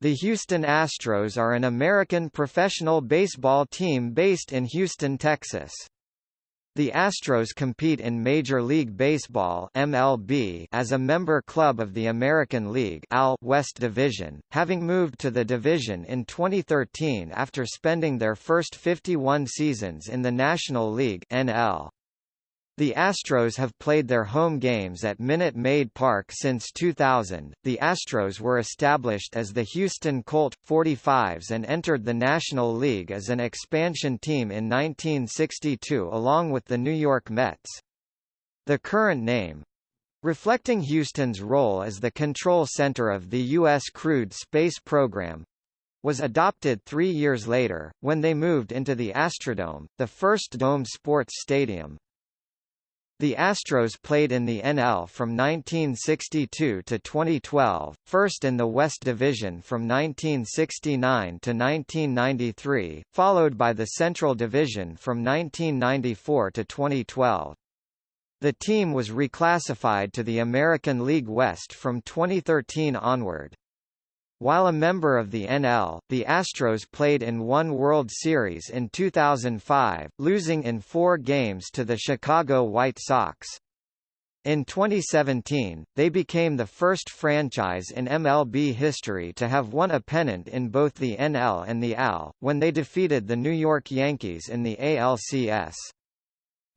The Houston Astros are an American professional baseball team based in Houston, Texas. The Astros compete in Major League Baseball (MLB) as a member club of the American League (AL) West Division, having moved to the division in 2013 after spending their first 51 seasons in the National League (NL). The Astros have played their home games at Minute Maid Park since 2000. The Astros were established as the Houston Colt 45s and entered the National League as an expansion team in 1962 along with the New York Mets. The current name, reflecting Houston's role as the control center of the U.S. crewed space program, was adopted three years later, when they moved into the Astrodome, the first domed sports stadium. The Astros played in the NL from 1962 to 2012, first in the West Division from 1969 to 1993, followed by the Central Division from 1994 to 2012. The team was reclassified to the American League West from 2013 onward. While a member of the NL, the Astros played in one World Series in 2005, losing in four games to the Chicago White Sox. In 2017, they became the first franchise in MLB history to have won a pennant in both the NL and the AL, when they defeated the New York Yankees in the ALCS.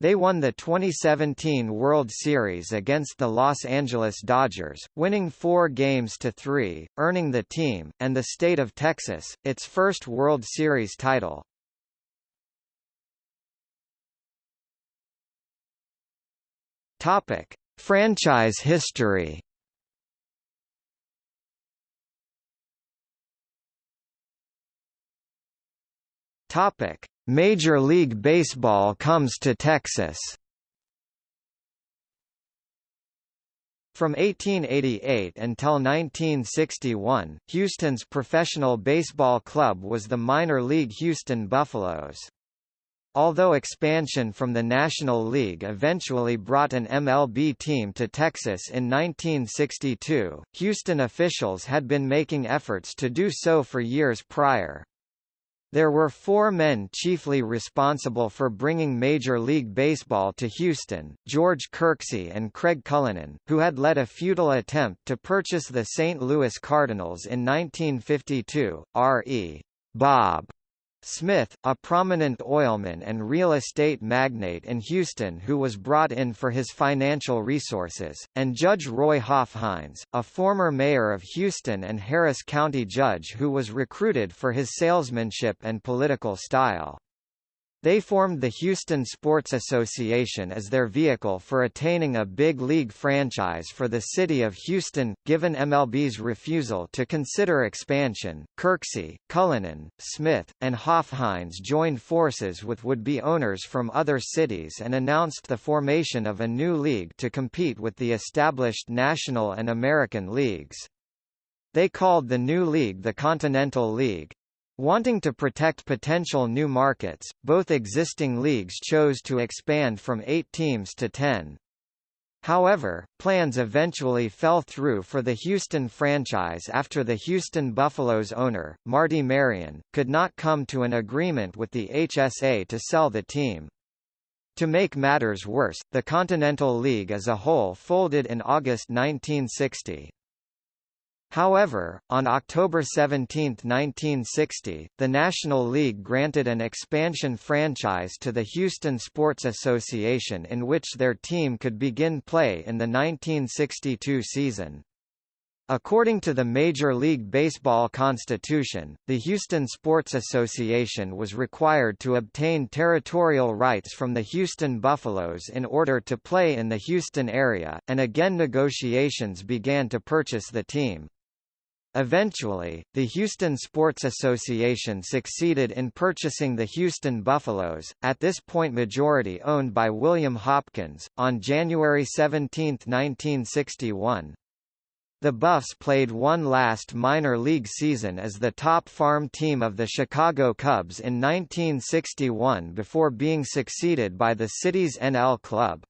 They won the 2017 World Series against the Los Angeles Dodgers, winning four games to three, earning the team, and the state of Texas, its first World Series title. Topic. Franchise history Topic: Major League Baseball comes to Texas. From 1888 until 1961, Houston's professional baseball club was the minor league Houston Buffaloes. Although expansion from the National League eventually brought an MLB team to Texas in 1962, Houston officials had been making efforts to do so for years prior. There were four men chiefly responsible for bringing Major League Baseball to Houston, George Kirksey and Craig Cullinan, who had led a futile attempt to purchase the St. Louis Cardinals in 1952, R.E. Bob Smith, a prominent oilman and real estate magnate in Houston who was brought in for his financial resources, and Judge Roy Hofheinz, a former mayor of Houston and Harris County judge who was recruited for his salesmanship and political style. They formed the Houston Sports Association as their vehicle for attaining a big league franchise for the city of Houston. Given MLB's refusal to consider expansion, Kirksey, Cullinan, Smith, and Hofheinz joined forces with would-be owners from other cities and announced the formation of a new league to compete with the established National and American leagues. They called the new league the Continental League, Wanting to protect potential new markets, both existing leagues chose to expand from eight teams to ten. However, plans eventually fell through for the Houston franchise after the Houston Buffaloes owner, Marty Marion, could not come to an agreement with the HSA to sell the team. To make matters worse, the Continental League as a whole folded in August 1960. However, on October 17, 1960, the National League granted an expansion franchise to the Houston Sports Association in which their team could begin play in the 1962 season. According to the Major League Baseball Constitution, the Houston Sports Association was required to obtain territorial rights from the Houston Buffaloes in order to play in the Houston area, and again negotiations began to purchase the team. Eventually, the Houston Sports Association succeeded in purchasing the Houston Buffaloes, at this point majority owned by William Hopkins, on January 17, 1961. The Buffs played one last minor league season as the top farm team of the Chicago Cubs in 1961 before being succeeded by the city's NL club.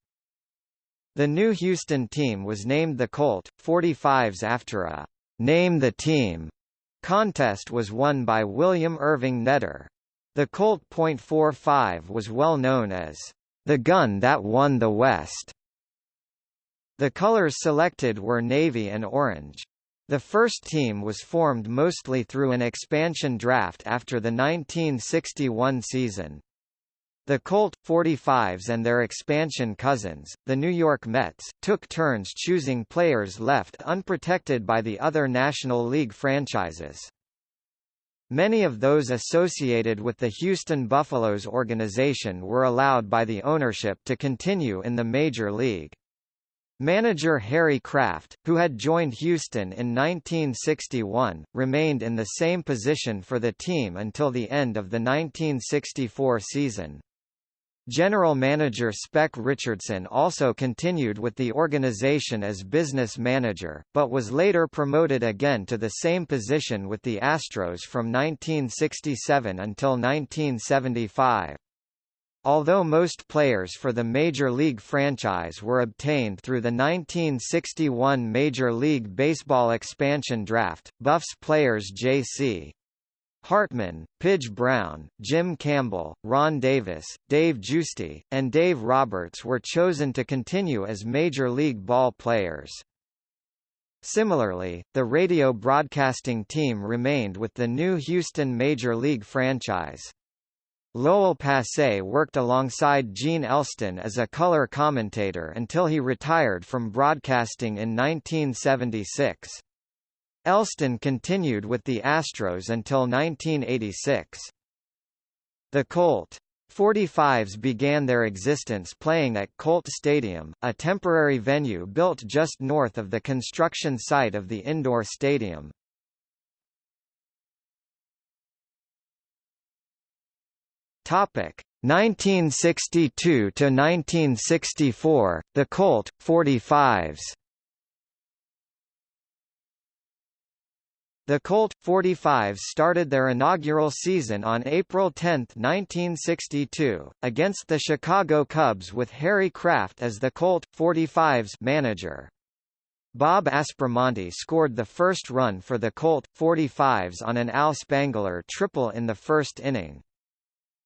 The new Houston team was named the Colt 45s after a Name the Team contest was won by William Irving Netter. The Colt .45 was well known as the gun that won the West. The colors selected were navy and orange. The first team was formed mostly through an expansion draft after the 1961 season. The Colt 45s and their expansion cousins, the New York Mets, took turns choosing players left unprotected by the other National League franchises. Many of those associated with the Houston Buffaloes organization were allowed by the ownership to continue in the Major League. Manager Harry Craft, who had joined Houston in 1961, remained in the same position for the team until the end of the 1964 season. General manager Spec Richardson also continued with the organization as business manager, but was later promoted again to the same position with the Astros from 1967 until 1975. Although most players for the Major League franchise were obtained through the 1961 Major League Baseball expansion draft, Buffs players J.C. Hartman, Pidge Brown, Jim Campbell, Ron Davis, Dave Giusti, and Dave Roberts were chosen to continue as Major League Ball players. Similarly, the radio broadcasting team remained with the new Houston Major League franchise. Loel Passe worked alongside Gene Elston as a color commentator until he retired from broadcasting in 1976. Elston continued with the Astros until 1986. The Colt 45s began their existence playing at Colt Stadium, a temporary venue built just north of the construction site of the indoor stadium. Topic 1962 to 1964, the Colt 45s. The Colt 45s started their inaugural season on April 10, 1962, against the Chicago Cubs with Harry Craft as the Colt 45s manager. Bob Aspromonte scored the first run for the Colt 45s on an Al Spangler triple in the first inning.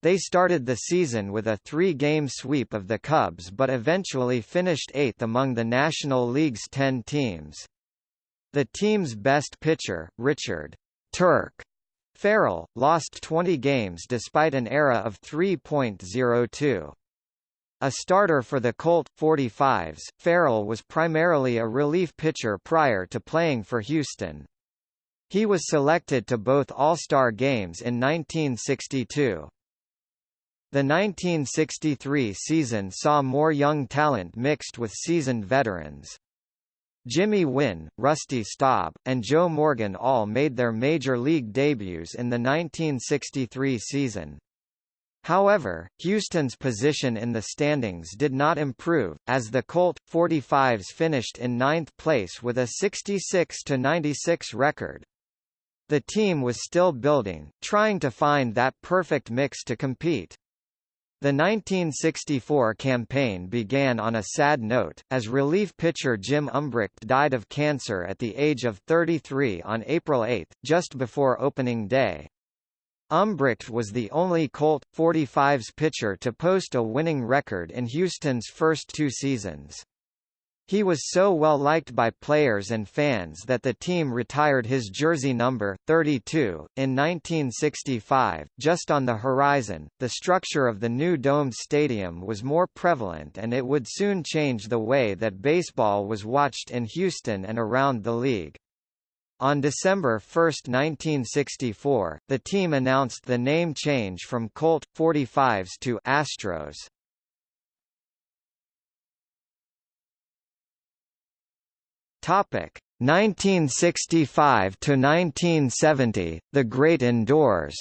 They started the season with a three-game sweep of the Cubs but eventually finished eighth among the National League's ten teams. The team's best pitcher, Richard Turk Farrell, lost 20 games despite an ERA of 3.02. A starter for the Colt 45s, Farrell was primarily a relief pitcher prior to playing for Houston. He was selected to both All-Star games in 1962. The 1963 season saw more young talent mixed with seasoned veterans. Jimmy Wynn, Rusty Staub, and Joe Morgan all made their major league debuts in the 1963 season. However, Houston's position in the standings did not improve, as the Colt 45s finished in ninth place with a 66-96 record. The team was still building, trying to find that perfect mix to compete. The 1964 campaign began on a sad note, as relief pitcher Jim Umbricht died of cancer at the age of 33 on April 8, just before opening day. Umbricht was the only Colt 45's pitcher to post a winning record in Houston's first two seasons. He was so well liked by players and fans that the team retired his jersey number, 32, in 1965. Just on the horizon, the structure of the new domed stadium was more prevalent and it would soon change the way that baseball was watched in Houston and around the league. On December 1, 1964, the team announced the name change from Colt 45s to Astros. Topic 1965 to 1970, The Great Indoors.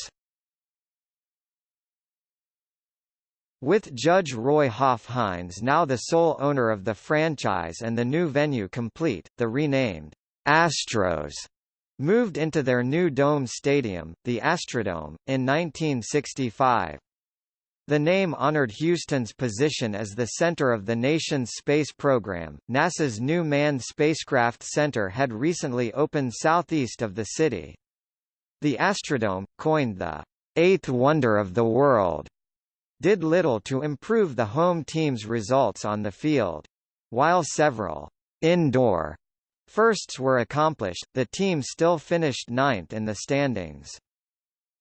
With Judge Roy Hoff now the sole owner of the franchise and the new venue complete, the renamed Astros moved into their new dome stadium, the Astrodome, in 1965. The name honored Houston's position as the center of the nation's space program. NASA's new Manned Spacecraft Center had recently opened southeast of the city. The Astrodome, coined the eighth wonder of the world, did little to improve the home team's results on the field. While several indoor firsts were accomplished, the team still finished ninth in the standings.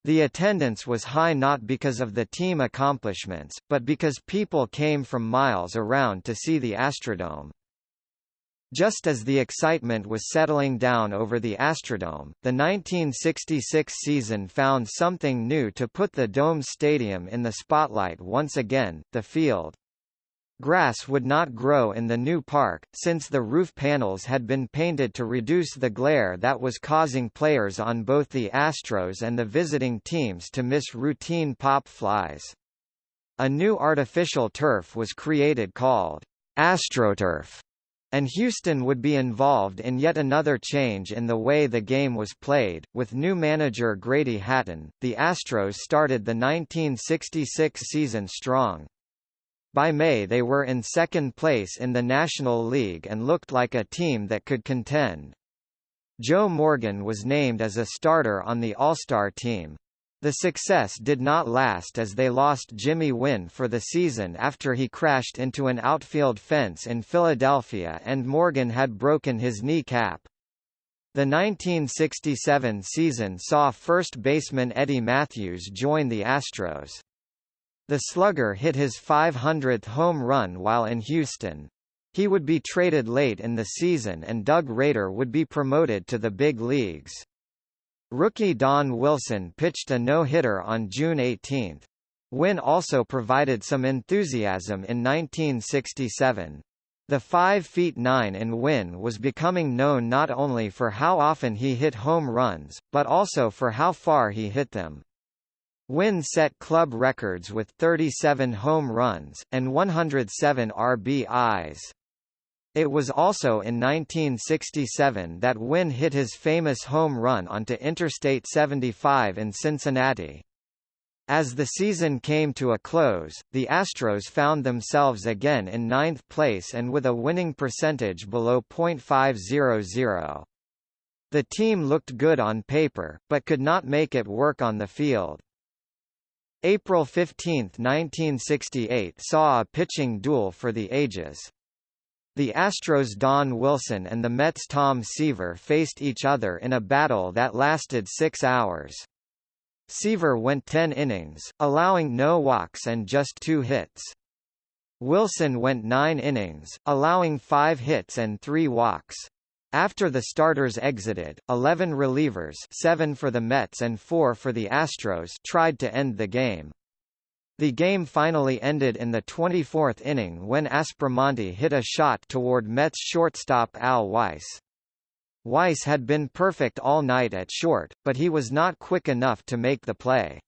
The attendance was high not because of the team accomplishments, but because people came from miles around to see the Astrodome. Just as the excitement was settling down over the Astrodome, the 1966 season found something new to put the Dome Stadium in the spotlight once again, the field. Grass would not grow in the new park, since the roof panels had been painted to reduce the glare that was causing players on both the Astros and the visiting teams to miss routine pop flies. A new artificial turf was created called AstroTurf and Houston would be involved in yet another change in the way the game was played. With new manager Grady Hatton, the Astros started the 1966 season strong. By May they were in second place in the National League and looked like a team that could contend. Joe Morgan was named as a starter on the All-Star team. The success did not last as they lost Jimmy Wynn for the season after he crashed into an outfield fence in Philadelphia and Morgan had broken his kneecap. The 1967 season saw first baseman Eddie Mathews join the Astros. The slugger hit his 500th home run while in Houston. He would be traded late in the season and Doug Rader would be promoted to the big leagues. Rookie Don Wilson pitched a no-hitter on June 18. Wynn also provided some enthusiasm in 1967. The 5 feet 9 in Wynn was becoming known not only for how often he hit home runs, but also for how far he hit them. Wynn set club records with 37 home runs, and 107 RBIs. It was also in 1967 that Wynn hit his famous home run onto Interstate 75 in Cincinnati. As the season came to a close, the Astros found themselves again in ninth place and with a winning percentage below .500. The team looked good on paper, but could not make it work on the field. April 15, 1968 saw a pitching duel for the ages. The Astros' Don Wilson and the Mets' Tom Seaver faced each other in a battle that lasted six hours. Seaver went 10 innings, allowing no walks and just two hits. Wilson went 9 innings, allowing 5 hits and 3 walks. After the starters exited, 11 relievers 7 for the Mets and 4 for the Astros tried to end the game. The game finally ended in the 24th inning when Aspromonte hit a shot toward Mets shortstop Al Weiss. Weiss had been perfect all night at short, but he was not quick enough to make the play.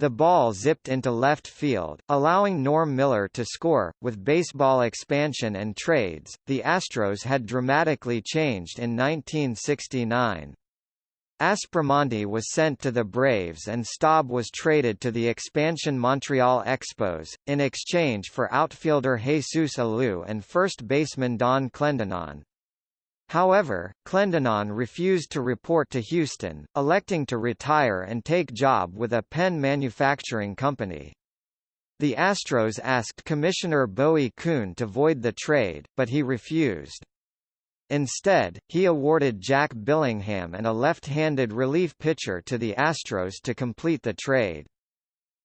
The ball zipped into left field, allowing Norm Miller to score. With baseball expansion and trades, the Astros had dramatically changed in 1969. Aspromonte was sent to the Braves and Staub was traded to the expansion Montreal Expos, in exchange for outfielder Jesus Alou and first baseman Donn Clendenon. However, Clendenon refused to report to Houston, electing to retire and take job with a pen manufacturing company. The Astros asked Commissioner Bowie Kuhn to void the trade, but he refused. Instead, he awarded Jack Billingham and a left-handed relief pitcher to the Astros to complete the trade.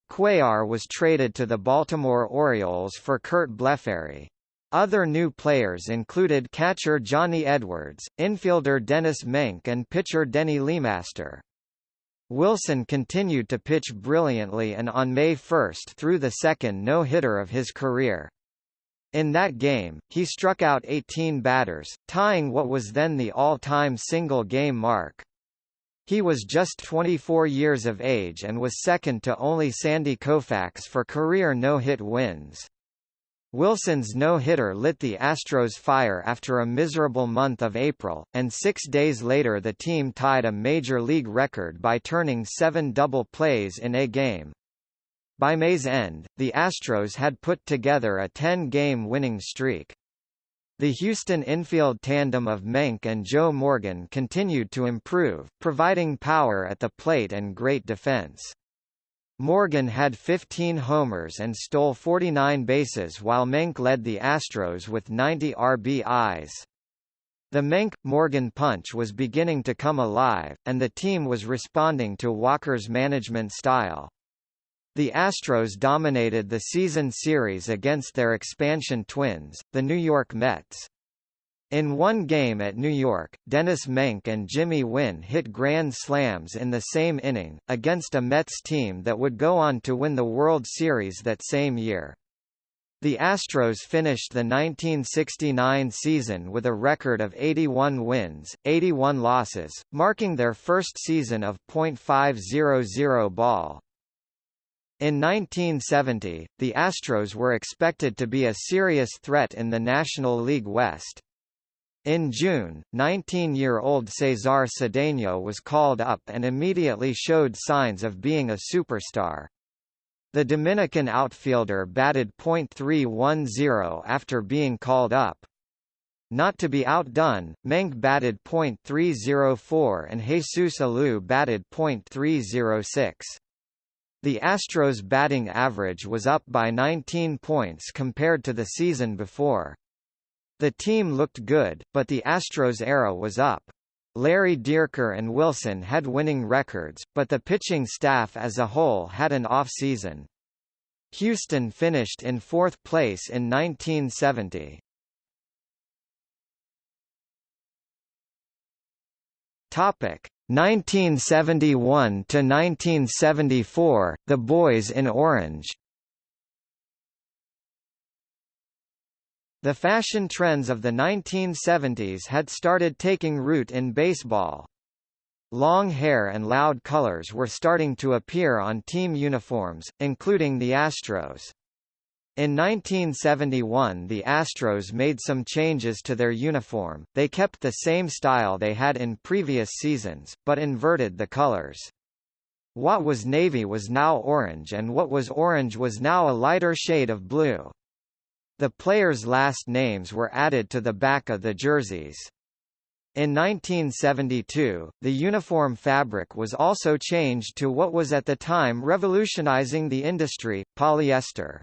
Cuellar was traded to the Baltimore Orioles for Curt Blefary. Other new players included catcher Johnny Edwards, infielder Denis Menke and pitcher Denny Lemaster. Wilson continued to pitch brilliantly and on May 1 threw the second no-hitter of his career. In that game, he struck out 18 batters, tying what was then the all-time single-game mark. He was just 24 years of age and was second to only Sandy Koufax for career no-hit wins. Wilson's no-hitter lit the Astros' fire after a miserable month of April, and six days later the team tied a major league record by turning seven double plays in a game. By May's end, the Astros had put together a 10-game winning streak. The Houston infield tandem of Menke and Joe Morgan continued to improve, providing power at the plate and great defense. Morgan had 15 homers and stole 49 bases while Menke led the Astros with 90 RBIs. The Menke-Morgan punch was beginning to come alive, and the team was responding to Walker's management style. The Astros dominated the season series against their expansion twins, the New York Mets. In one game at New York, Denis Menke and Jimmy Wynn hit grand slams in the same inning, against a Mets team that would go on to win the World Series that same year. The Astros finished the 1969 season with a record of 81 wins, 81 losses, marking their first season of .500 ball. In 1970, the Astros were expected to be a serious threat in the National League West. In June, 19-year-old Cesar Cedeno was called up and immediately showed signs of being a superstar. The Dominican outfielder batted .310 after being called up. Not to be outdone, Menke batted .304 and Jesus Alou batted .306. The Astros' batting average was up by 19 points compared to the season before. The team looked good, but the Astros' era was up. Larry Dierker and Wilson had winning records, but the pitching staff as a whole had an off-season. Houston finished in fourth place in 1970. Topic: 1971 to 1974, The Boys in Orange. The fashion trends of the 1970s had started taking root in baseball. Long hair and loud colors were starting to appear on team uniforms, including the Astros. In 1971 the Astros made some changes to their uniform, they kept the same style they had in previous seasons, but inverted the colors. What was navy was now orange and what was orange was now a lighter shade of blue. The players' last names were added to the back of the jerseys. In 1972, the uniform fabric was also changed to what was at the time revolutionizing the industry, polyester.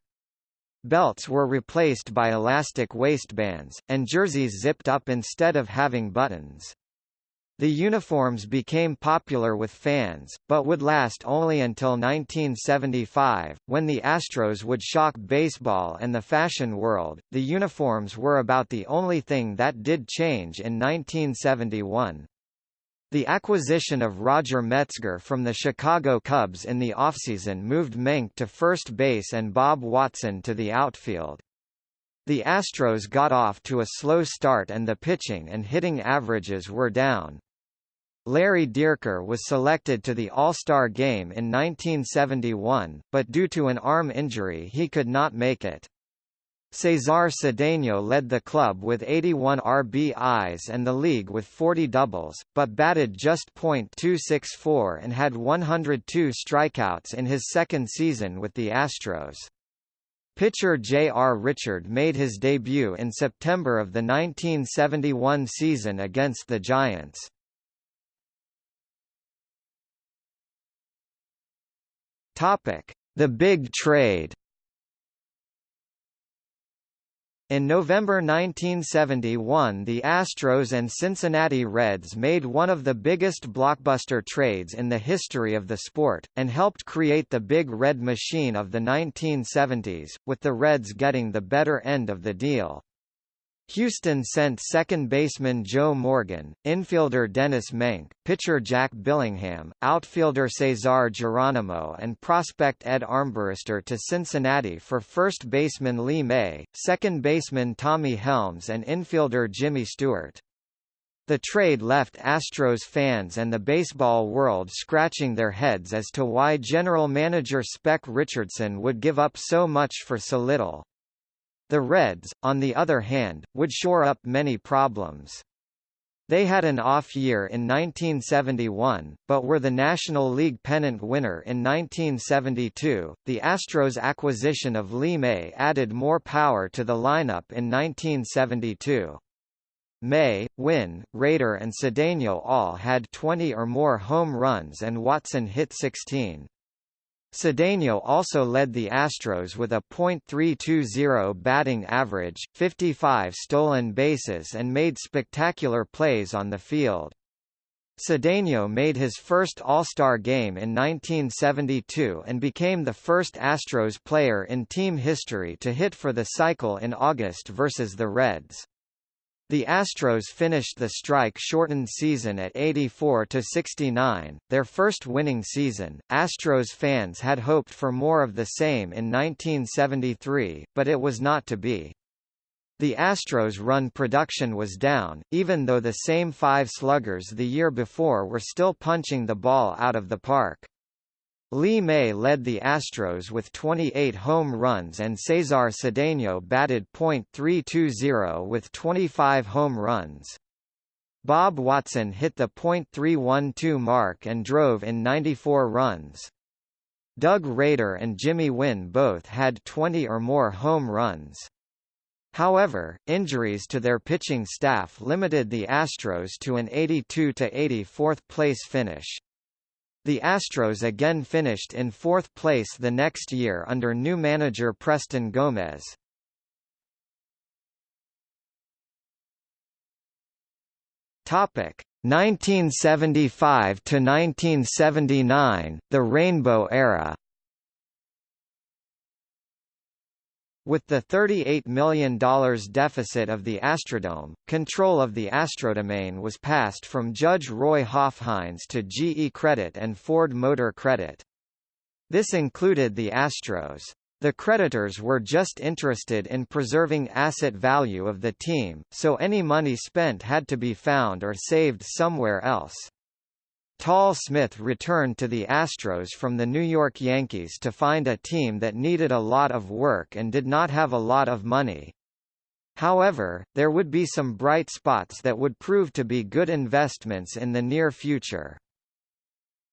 Belts were replaced by elastic waistbands, and jerseys zipped up instead of having buttons. The uniforms became popular with fans, but would last only until 1975, when the Astros would shock baseball and the fashion world. The uniforms were about the only thing that did change in 1971. The acquisition of Roger Metzger from the Chicago Cubs in the offseason moved Menke to first base and Bob Watson to the outfield. The Astros got off to a slow start and the pitching and hitting averages were down. Larry Dierker was selected to the All-Star game in 1971, but due to an arm injury he could not make it. Cesar Cedeno led the club with 81 RBIs and the league with 40 doubles, but batted just .264 and had 102 strikeouts in his second season with the Astros. Pitcher J.R. Richard made his debut in September of the 1971 season against the Giants. The Big Trade In November 1971 the Astros and Cincinnati Reds made one of the biggest blockbuster trades in the history of the sport, and helped create the Big Red Machine of the 1970s, with the Reds getting the better end of the deal. Houston sent second baseman Joe Morgan, infielder Denis Menke, pitcher Jack Billingham, outfielder Cesar Geronimo and prospect Ed Armbruster to Cincinnati for first baseman Lee May, second baseman Tommy Helms and infielder Jimmy Stewart. The trade left Astros fans and the baseball world scratching their heads as to why general manager Spec Richardson would give up so much for so little. The Reds, on the other hand, would shore up many problems. They had an off year in 1971, but were the National League pennant winner in 1972. The Astros' acquisition of Lee May added more power to the lineup in 1972. May, Wynn, Rader and Cedeno all had 20 or more home runs and Watson hit 16. Cedeno also led the Astros with a .320 batting average, 55 stolen bases and made spectacular plays on the field. Cedeno made his first All-Star game in 1972 and became the first Astros player in team history to hit for the cycle in August versus the Reds. The Astros finished the strike-shortened season at 84–69, their first winning season. Astros fans had hoped for more of the same in 1973, but it was not to be. The Astros' run production was down, even though the same five sluggers the year before were still punching the ball out of the park. Lee May led the Astros with 28 home runs and Cesar Cedeno batted .320 with 25 home runs. Bob Watson hit the .312 mark and drove in 94 runs. Doug Rader and Jimmy Wynn both had 20 or more home runs. However, injuries to their pitching staff limited the Astros to an 82–84th place finish. The Astros again finished in fourth place the next year under new manager Preston Gomez. Topic 1975 to 1979, the Rainbow Era. With the $38 million deficit of the Astrodome, control of the Astrodomain was passed from Judge Roy Hofheinz to GE Credit and Ford Motor Credit. This included the Astros. The creditors were just interested in preserving asset value of the team, so any money spent had to be found or saved somewhere else. Tal Smith returned to the Astros from the New York Yankees to find a team that needed a lot of work and did not have a lot of money. However, there would be some bright spots that would prove to be good investments in the near future.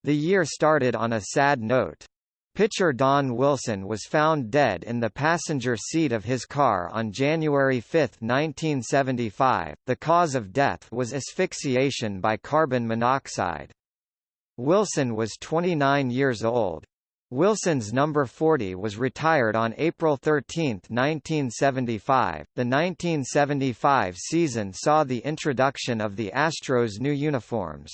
The year started on a sad note. Pitcher Don Wilson was found dead in the passenger seat of his car on January 5, 1975. The cause of death was asphyxiation by carbon monoxide. Wilson was 29 years old. Wilson's number 40 was retired on April 13, 1975. The 1975 season saw the introduction of the Astros' new uniforms.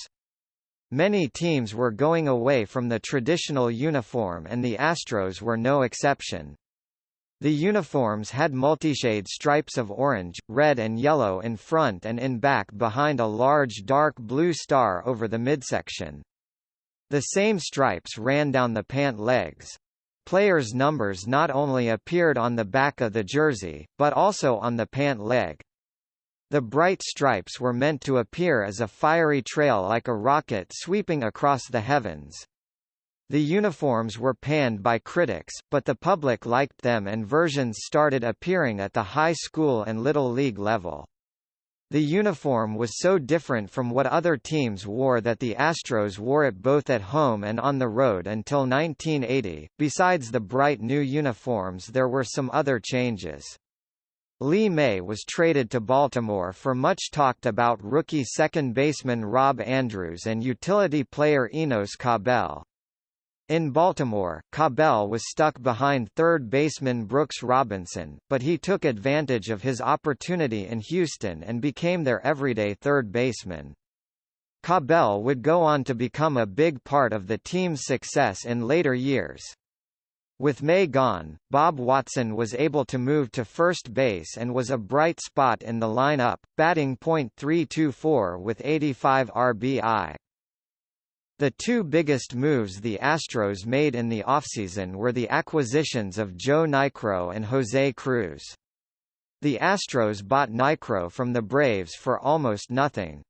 Many teams were going away from the traditional uniform and the Astros were no exception. The uniforms had multishade stripes of orange, red and yellow in front and in back behind a large dark blue star over the midsection. The same stripes ran down the pant legs. Players' numbers not only appeared on the back of the jersey, but also on the pant leg. The bright stripes were meant to appear as a fiery trail like a rocket sweeping across the heavens. The uniforms were panned by critics, but the public liked them and versions started appearing at the high school and little league level. The uniform was so different from what other teams wore that the Astros wore it both at home and on the road until 1980. Besides the bright new uniforms, there were some other changes. Lee May was traded to Baltimore for much talked about rookie second baseman Rob Andrews and utility player Enos Cabell. In Baltimore, Cabell was stuck behind third baseman Brooks Robinson, but he took advantage of his opportunity in Houston and became their everyday third baseman. Cabell would go on to become a big part of the team's success in later years. With May gone, Bob Watson was able to move to first base and was a bright spot in the lineup, batting .324 with 85 RBI. The two biggest moves the Astros made in the offseason were the acquisitions of Joe Niekro and Jose Cruz. The Astros bought Niekro from the Braves for almost nothing.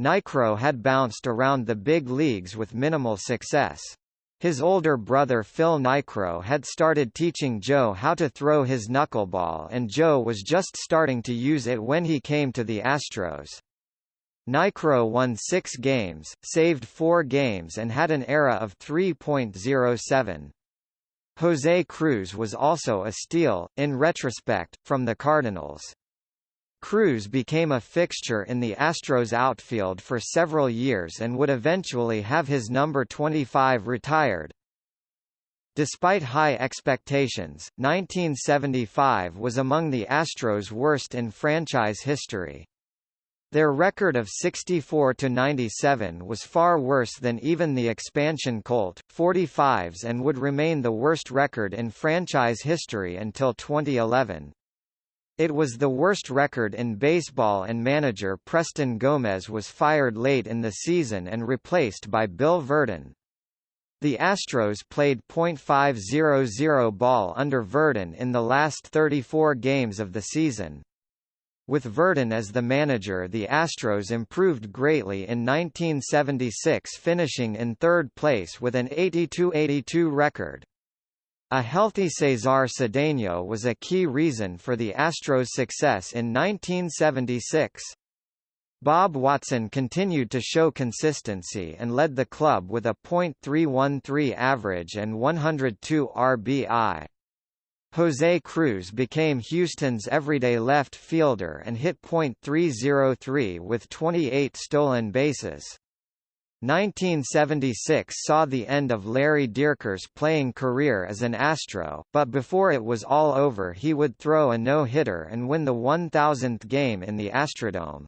Niekro had bounced around the big leagues with minimal success. His older brother Phil Niekro had started teaching Joe how to throw his knuckleball and Joe was just starting to use it when he came to the Astros. Niekro won six games, saved four games and had an ERA of 3.07. Jose Cruz was also a steal, in retrospect, from the Cardinals. Cruz became a fixture in the Astros outfield for several years and would eventually have his number 25 retired. Despite high expectations, 1975 was among the Astros' worst in franchise history. Their record of 64 to 97 was far worse than even the expansion Colt 45s and would remain the worst record in franchise history until 2011. It was the worst record in baseball and manager Preston Gomez was fired late in the season and replaced by Bill Virdon. The Astros played .500 ball under Virdon in the last 34 games of the season. With Virdon as the manager the Astros improved greatly in 1976 finishing in third place with an 82-82 record. A healthy Cesar Cedeno was a key reason for the Astros' success in 1976. Bob Watson continued to show consistency and led the club with a .313 average and 102 RBI. Jose Cruz became Houston's everyday left fielder and hit .303 with 28 stolen bases. 1976 saw the end of Larry Dierker's playing career as an Astro, but before it was all over he would throw a no-hitter and win the 1000th game in the Astrodome.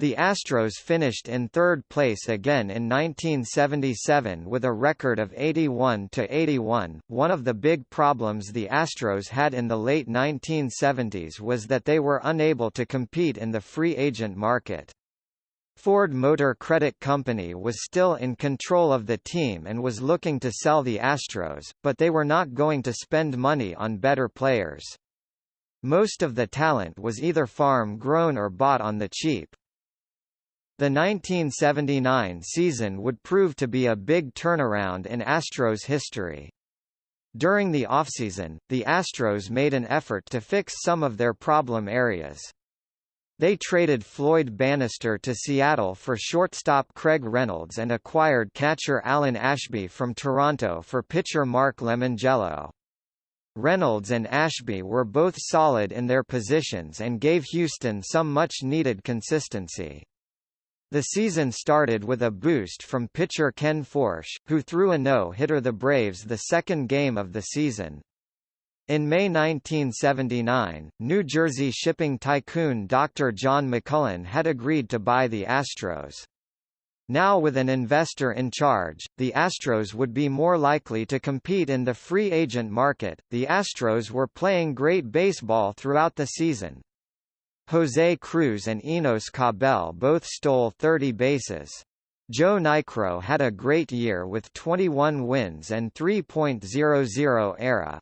The Astros finished in third place again in 1977 with a record of 81–81. One of the big problems the Astros had in the late 1970s was that they were unable to compete in the free agent market. Ford Motor Credit Company was still in control of the team and was looking to sell the Astros, but they were not going to spend money on better players. Most of the talent was either farm-grown or bought on the cheap. The 1979 season would prove to be a big turnaround in Astros history. During the offseason, the Astros made an effort to fix some of their problem areas. They traded Floyd Bannister to Seattle for shortstop Craig Reynolds and acquired catcher Alan Ashby from Toronto for pitcher Mark Lemongello. Reynolds and Ashby were both solid in their positions and gave Houston some much-needed consistency. The season started with a boost from pitcher Ken Forsch, who threw a no-hitter the Braves the second game of the season. In May 1979, New Jersey shipping tycoon Dr. John McMullen had agreed to buy the Astros. Now with an investor in charge, the Astros would be more likely to compete in the free agent market. The Astros were playing great baseball throughout the season, Jose Cruz and Enos Cabell both stole 30 bases. Joe Niekro had a great year with 21 wins and 3.00 ERA.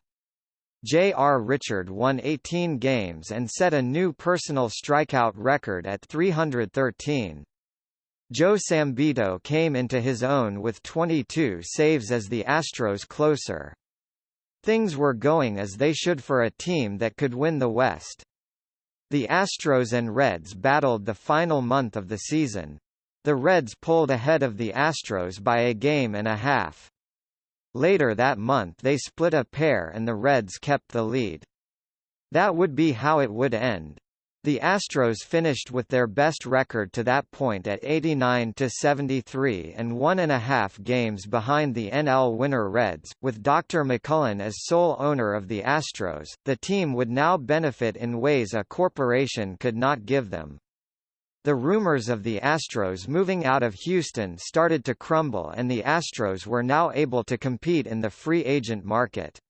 J.R. Richard won 18 games and set a new personal strikeout record at 313. Joe Sambito came into his own with 22 saves as the Astros closer. Things were going as they should for a team that could win the West. The Astros and Reds battled the final month of the season. The Reds pulled ahead of the Astros by a game and a half. Later that month they split a pair and the Reds kept the lead. That would be how it would end. The Astros finished with their best record to that point at 89-73 and one and a half games behind the NL winner Reds. With Dr. McMullen as sole owner of the Astros, the team would now benefit in ways a corporation could not give them. The rumors of the Astros moving out of Houston started to crumble and the Astros were now able to compete in the free agent market.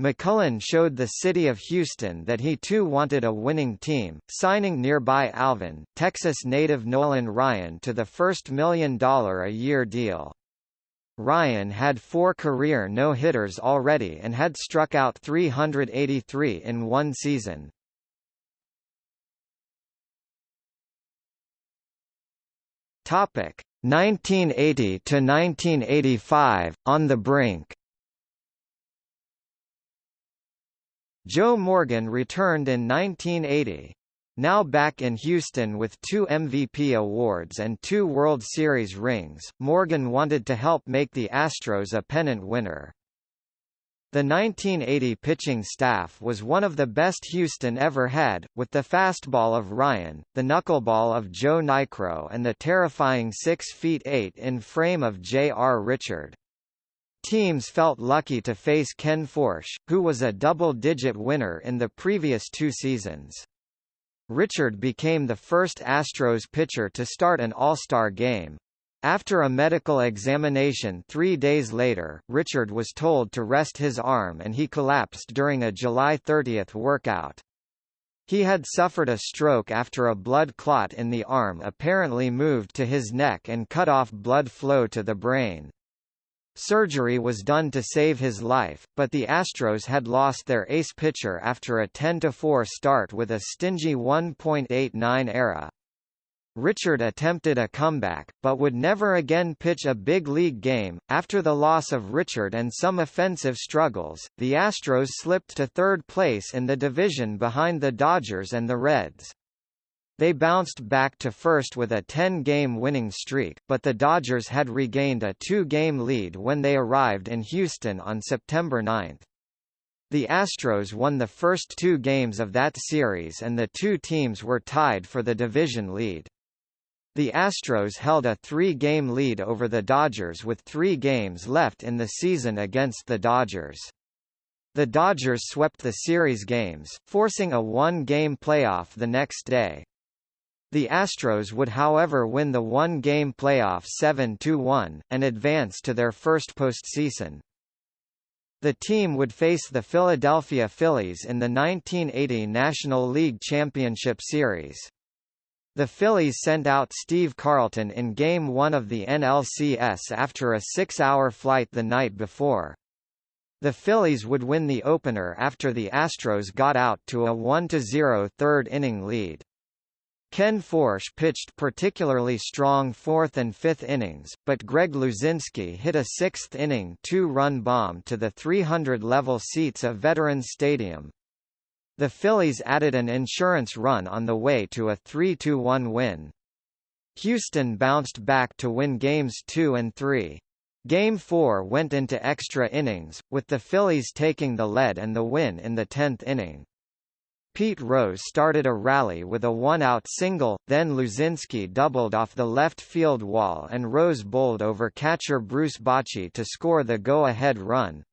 McMullen showed the city of Houston that he too wanted a winning team, signing nearby Alvin, Texas native Nolan Ryan to the first million-dollar-a-year deal. Ryan had four career no-hitters already and had struck out 383 in one season. Topic 1980 to 1985 on the brink. Joe Morgan returned in 1980. Now back in Houston with two MVP awards and two World Series rings, Morgan wanted to help make the Astros a pennant winner. The 1980 pitching staff was one of the best Houston ever had, with the fastball of Ryan, the knuckleball of Joe Niekro and the terrifying 6 feet 8 in frame of J.R. Richard. Teams felt lucky to face Ken Forsch, who was a double-digit winner in the previous two seasons. Richard became the first Astros pitcher to start an All-Star game. After a medical examination three days later, Richard was told to rest his arm and he collapsed during a July 30 workout. He had suffered a stroke after a blood clot in the arm apparently moved to his neck and cut off blood flow to the brain. Surgery was done to save his life, but the Astros had lost their ace pitcher after a 10-4 start with a stingy 1.89 ERA. Richard attempted a comeback, but would never again pitch a big league game. After the loss of Richard and some offensive struggles, the Astros slipped to third place in the division behind the Dodgers and the Reds. They bounced back to first with a 10-game winning streak, but the Dodgers had regained a two-game lead when they arrived in Houston on September 9. The Astros won the first two games of that series and the two teams were tied for the division lead. The Astros held a three-game lead over the Dodgers with three games left in the season against the Dodgers. The Dodgers swept the series games, forcing a one-game playoff the next day. The Astros would however win the one-game playoff 7–1, and advance to their first postseason. The team would face the Philadelphia Phillies in the 1980 National League Championship Series. The Phillies sent out Steve Carlton in Game 1 of the NLCS after a six-hour flight the night before. The Phillies would win the opener after the Astros got out to a 1–0 third-inning lead. Ken Forsch pitched particularly strong fourth and fifth innings, but Greg Luzinski hit a sixth-inning two-run bomb to the 300-level seats of Veterans Stadium. The Phillies added an insurance run on the way to a 3–1 win. Houston bounced back to win games 2 and 3. Game 4 went into extra innings, with the Phillies taking the lead and the win in the 10th inning. Pete Rose started a rally with a one-out single, then Luzinski doubled off the left field wall and Rose bowled over catcher Bruce Bochy to score the go-ahead run.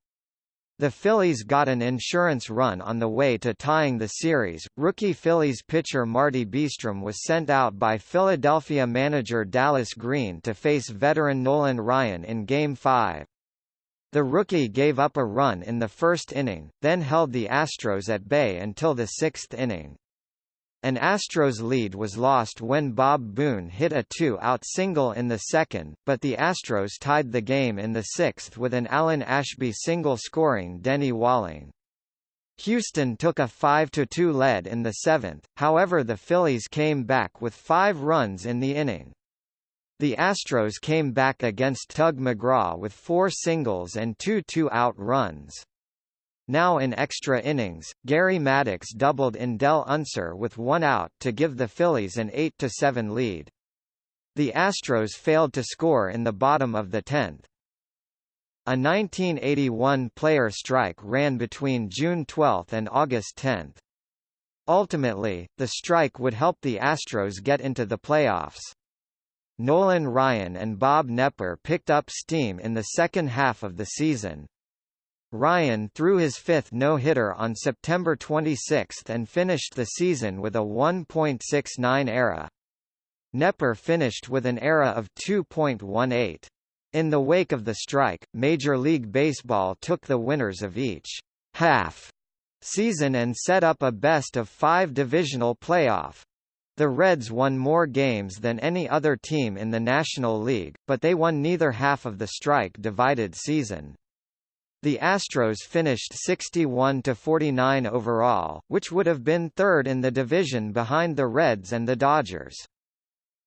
The Phillies got an insurance run on the way to tying the series. Rookie Phillies pitcher Marty Bystrom was sent out by Philadelphia manager Dallas Green to face veteran Nolan Ryan in Game 5. The rookie gave up a run in the first inning, then held the Astros at bay until the sixth inning. An Astros lead was lost when Bob Boone hit a two-out single in the second, but the Astros tied the game in the sixth with an Alan Ashby single scoring Denny Walling. Houston took a 5–2 lead in the seventh, however the Phillies came back with five runs in the inning. The Astros came back against Tug McGraw with four singles and two two-out runs. Now in extra innings, Gary Maddox doubled in Del Unser with one out to give the Phillies an 8–7 lead. The Astros failed to score in the bottom of the 10th. A 1981 player strike ran between June 12 and August 10. Ultimately, the strike would help the Astros get into the playoffs. Nolan Ryan and Bob Knepper picked up steam in the second half of the season. Ryan threw his fifth no-hitter on September 26 and finished the season with a 1.69 ERA. Knepper finished with an ERA of 2.18. In the wake of the strike, Major League Baseball took the winners of each half season and set up a best-of-five divisional playoff. The Reds won more games than any other team in the National League, but they won neither half of the strike-divided season. The Astros finished 61–49 overall, which would have been third in the division behind the Reds and the Dodgers.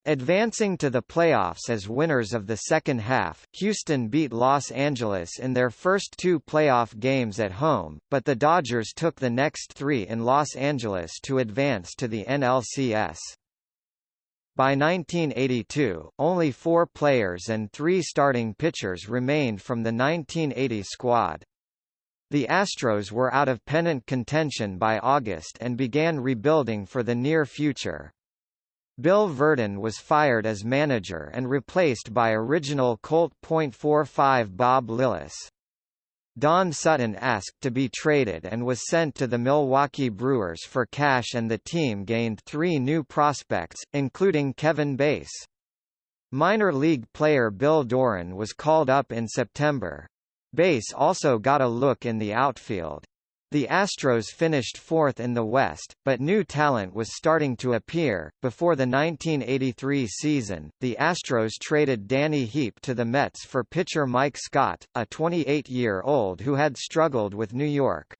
Advancing to the playoffs as winners of the second half, Houston beat Los Angeles in their first two playoff games at home, but the Dodgers took the next three in Los Angeles to advance to the NLCS. By 1982, only four players and three starting pitchers remained from the 1980 squad. The Astros were out of pennant contention by August and began rebuilding for the near future. Bill Virdon was fired as manager and replaced by original Colt .45 Bob Lillis. Don Sutton asked to be traded and was sent to the Milwaukee Brewers for cash and the team gained three new prospects, including Kevin Bass. Minor league player Bill Doran was called up in September. Bass also got a look in the outfield. The Astros finished fourth in the West, but new talent was starting to appear. Before the 1983 season, the Astros traded Danny Heep to the Mets for pitcher Mike Scott, a 28-year-old who had struggled with New York.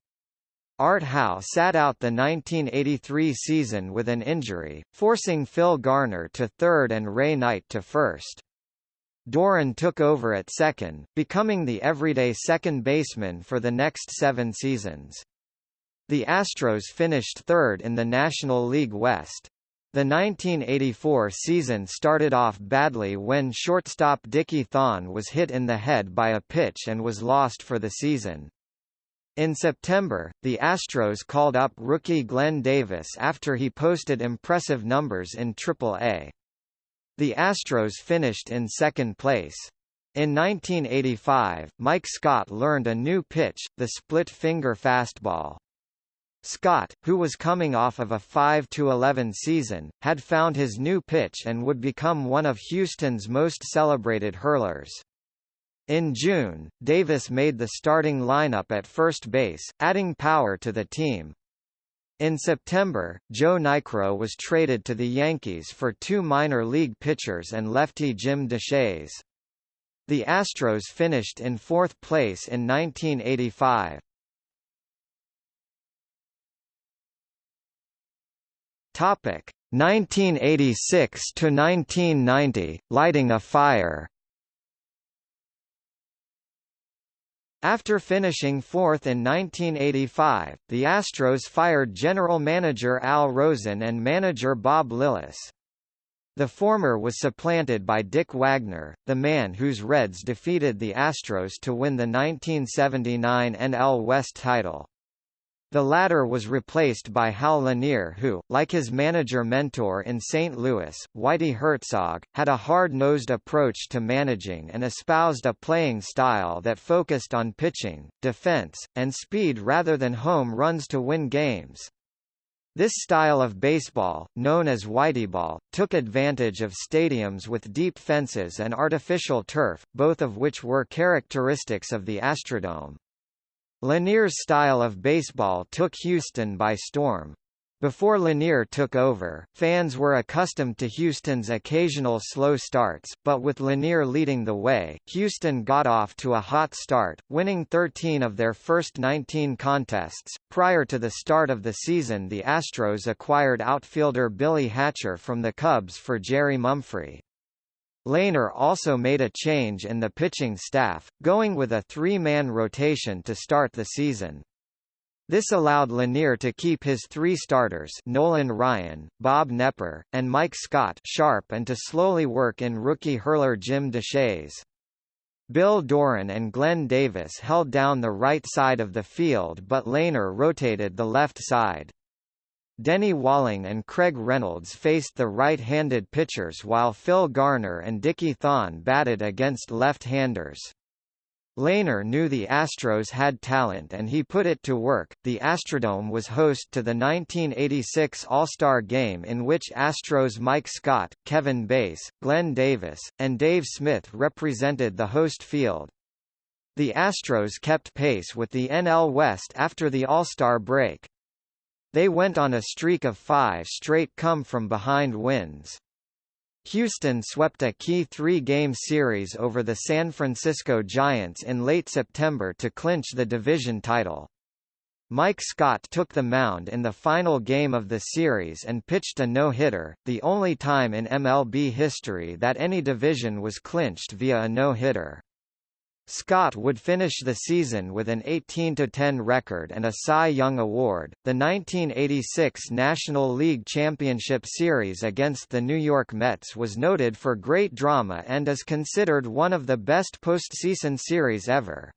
Art Howe sat out the 1983 season with an injury, forcing Phil Garner to third and Ray Knight to first. Doran took over at second, becoming the everyday second baseman for the next seven seasons. The Astros finished third in the National League West. The 1984 season started off badly when shortstop Dickie Thon was hit in the head by a pitch and was lost for the season. In September, the Astros called up rookie Glenn Davis after he posted impressive numbers in Triple-A. The Astros finished in second place. In 1985, Mike Scott learned a new pitch, the split-finger fastball. Scott, who was coming off of a 5-11 season, had found his new pitch and would become one of Houston's most celebrated hurlers. In June, Davis made the starting lineup at first base, adding power to the team. In September, Joe Niekro was traded to the Yankees for two minor league pitchers and lefty Jim Deshaies. The Astros finished in fourth place in 1985. Topic 1986 to 1990, lighting a fire. After finishing fourth in 1985, the Astros fired general manager Al Rosen and manager Bob Lillis. The former was supplanted by Dick Wagner, the man whose Reds defeated the Astros to win the 1979 NL West title. The latter was replaced by Hal Lanier who, like his manager-mentor in St. Louis, Whitey Herzog, had a hard-nosed approach to managing and espoused a playing style that focused on pitching, defense, and speed rather than home runs to win games. This style of baseball, known as Whiteyball, took advantage of stadiums with deep fences and artificial turf, both of which were characteristics of the Astrodome. Lanier's style of baseball took Houston by storm. Before Lanier took over, fans were accustomed to Houston's occasional slow starts, but with Lanier leading the way, Houston got off to a hot start, winning 13 of their first 19 contests. Prior to the start of the season, the Astros acquired outfielder Billy Hatcher from the Cubs for Jerry Mumphrey. Lanier also made a change in the pitching staff, going with a three-man rotation to start the season. This allowed Lanier to keep his three starters Nolan Ryan, Bob Knepper, and Mike Scott sharp and to slowly work in rookie hurler Jim Deshaies. Bill Doran and Glenn Davis held down the right side of the field but Lanier rotated the left side. Denny Walling and Craig Reynolds faced the right-handed pitchers while Phil Garner and Dickie Thon batted against left-handers. Lanier knew the Astros had talent and he put it to work. The Astrodome was host to the 1986 All-Star Game in which Astros Mike Scott, Kevin Bass, Glenn Davis, and Dave Smith represented the host field. The Astros kept pace with the NL West after the All-Star break. They went on a streak of five straight come-from-behind wins. Houston swept a key three-game series over the San Francisco Giants in late September to clinch the division title. Mike Scott took the mound in the final game of the series and pitched a no-hitter, the only time in MLB history that any division was clinched via a no-hitter. Scott would finish the season with an 18-10 record and a Cy Young Award. The 1986 National League Championship Series against the New York Mets was noted for great drama and is considered one of the best postseason series ever.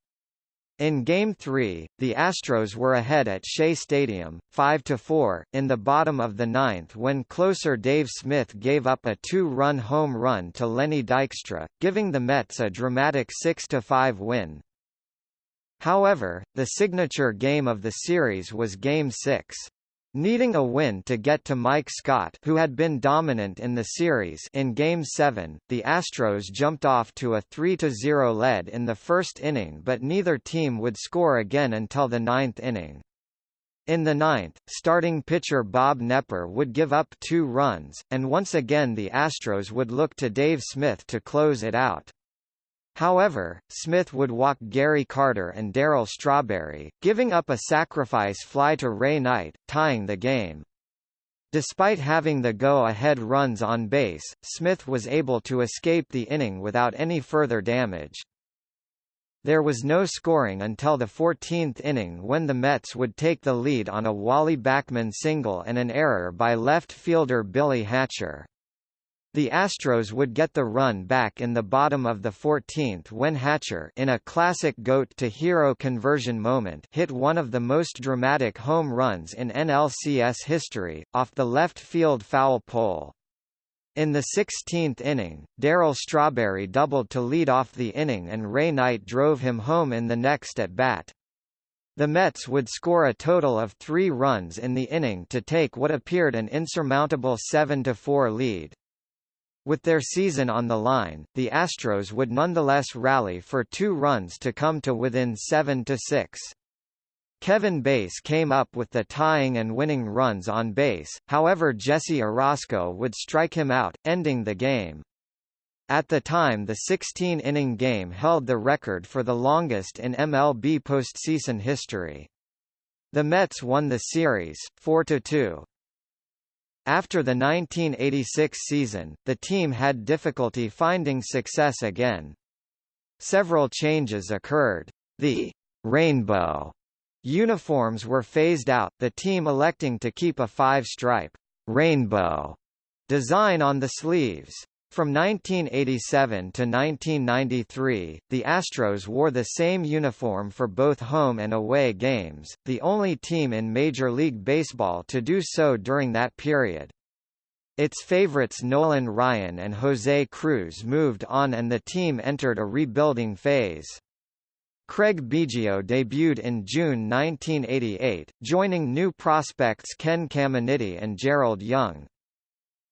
In Game 3, the Astros were ahead at Shea Stadium, 5–4, in the bottom of the ninth when closer Dave Smith gave up a two-run home run to Lenny Dykstra, giving the Mets a dramatic 6–5 win. However, the signature game of the series was Game 6. Needing a win to get to Mike Scott who had been dominant in the series in Game 7, the Astros jumped off to a 3–0 lead in the first inning but neither team would score again until the ninth inning. In the ninth, starting pitcher Bob Knepper would give up two runs, and once again the Astros would look to Dave Smith to close it out. However, Smith would walk Gary Carter and Darryl Strawberry, giving up a sacrifice fly to Ray Knight, tying the game. Despite having the go-ahead runs on base, Smith was able to escape the inning without any further damage. There was no scoring until the 14th inning when the Mets would take the lead on a Wally Backman single and an error by left fielder Billy Hatcher. The Astros would get the run back in the bottom of the 14th when Hatcher in a classic GOAT-to-hero conversion moment hit one of the most dramatic home runs in NLCS history, off the left field foul pole. In the 16th inning, Darryl Strawberry doubled to lead off the inning and Ray Knight drove him home in the next at-bat. The Mets would score a total of three runs in the inning to take what appeared an insurmountable 7–4 lead. With their season on the line, the Astros would nonetheless rally for two runs to come to within 7–6. Kevin Bass came up with the tying and winning runs on base, however Jesse Orosco would strike him out, ending the game. At the time the 16-inning game held the record for the longest in MLB postseason history. The Mets won the series, 4–2. After the 1986 season, the team had difficulty finding success again. Several changes occurred. The rainbow uniforms were phased out, the team electing to keep a five-stripe rainbow design on the sleeves. From 1987 to 1993, the Astros wore the same uniform for both home and away games, the only team in Major League Baseball to do so during that period. Its favorites Nolan Ryan and Jose Cruz moved on and the team entered a rebuilding phase. Craig Biggio debuted in June 1988, joining new prospects Ken Caminiti and Gerald Young.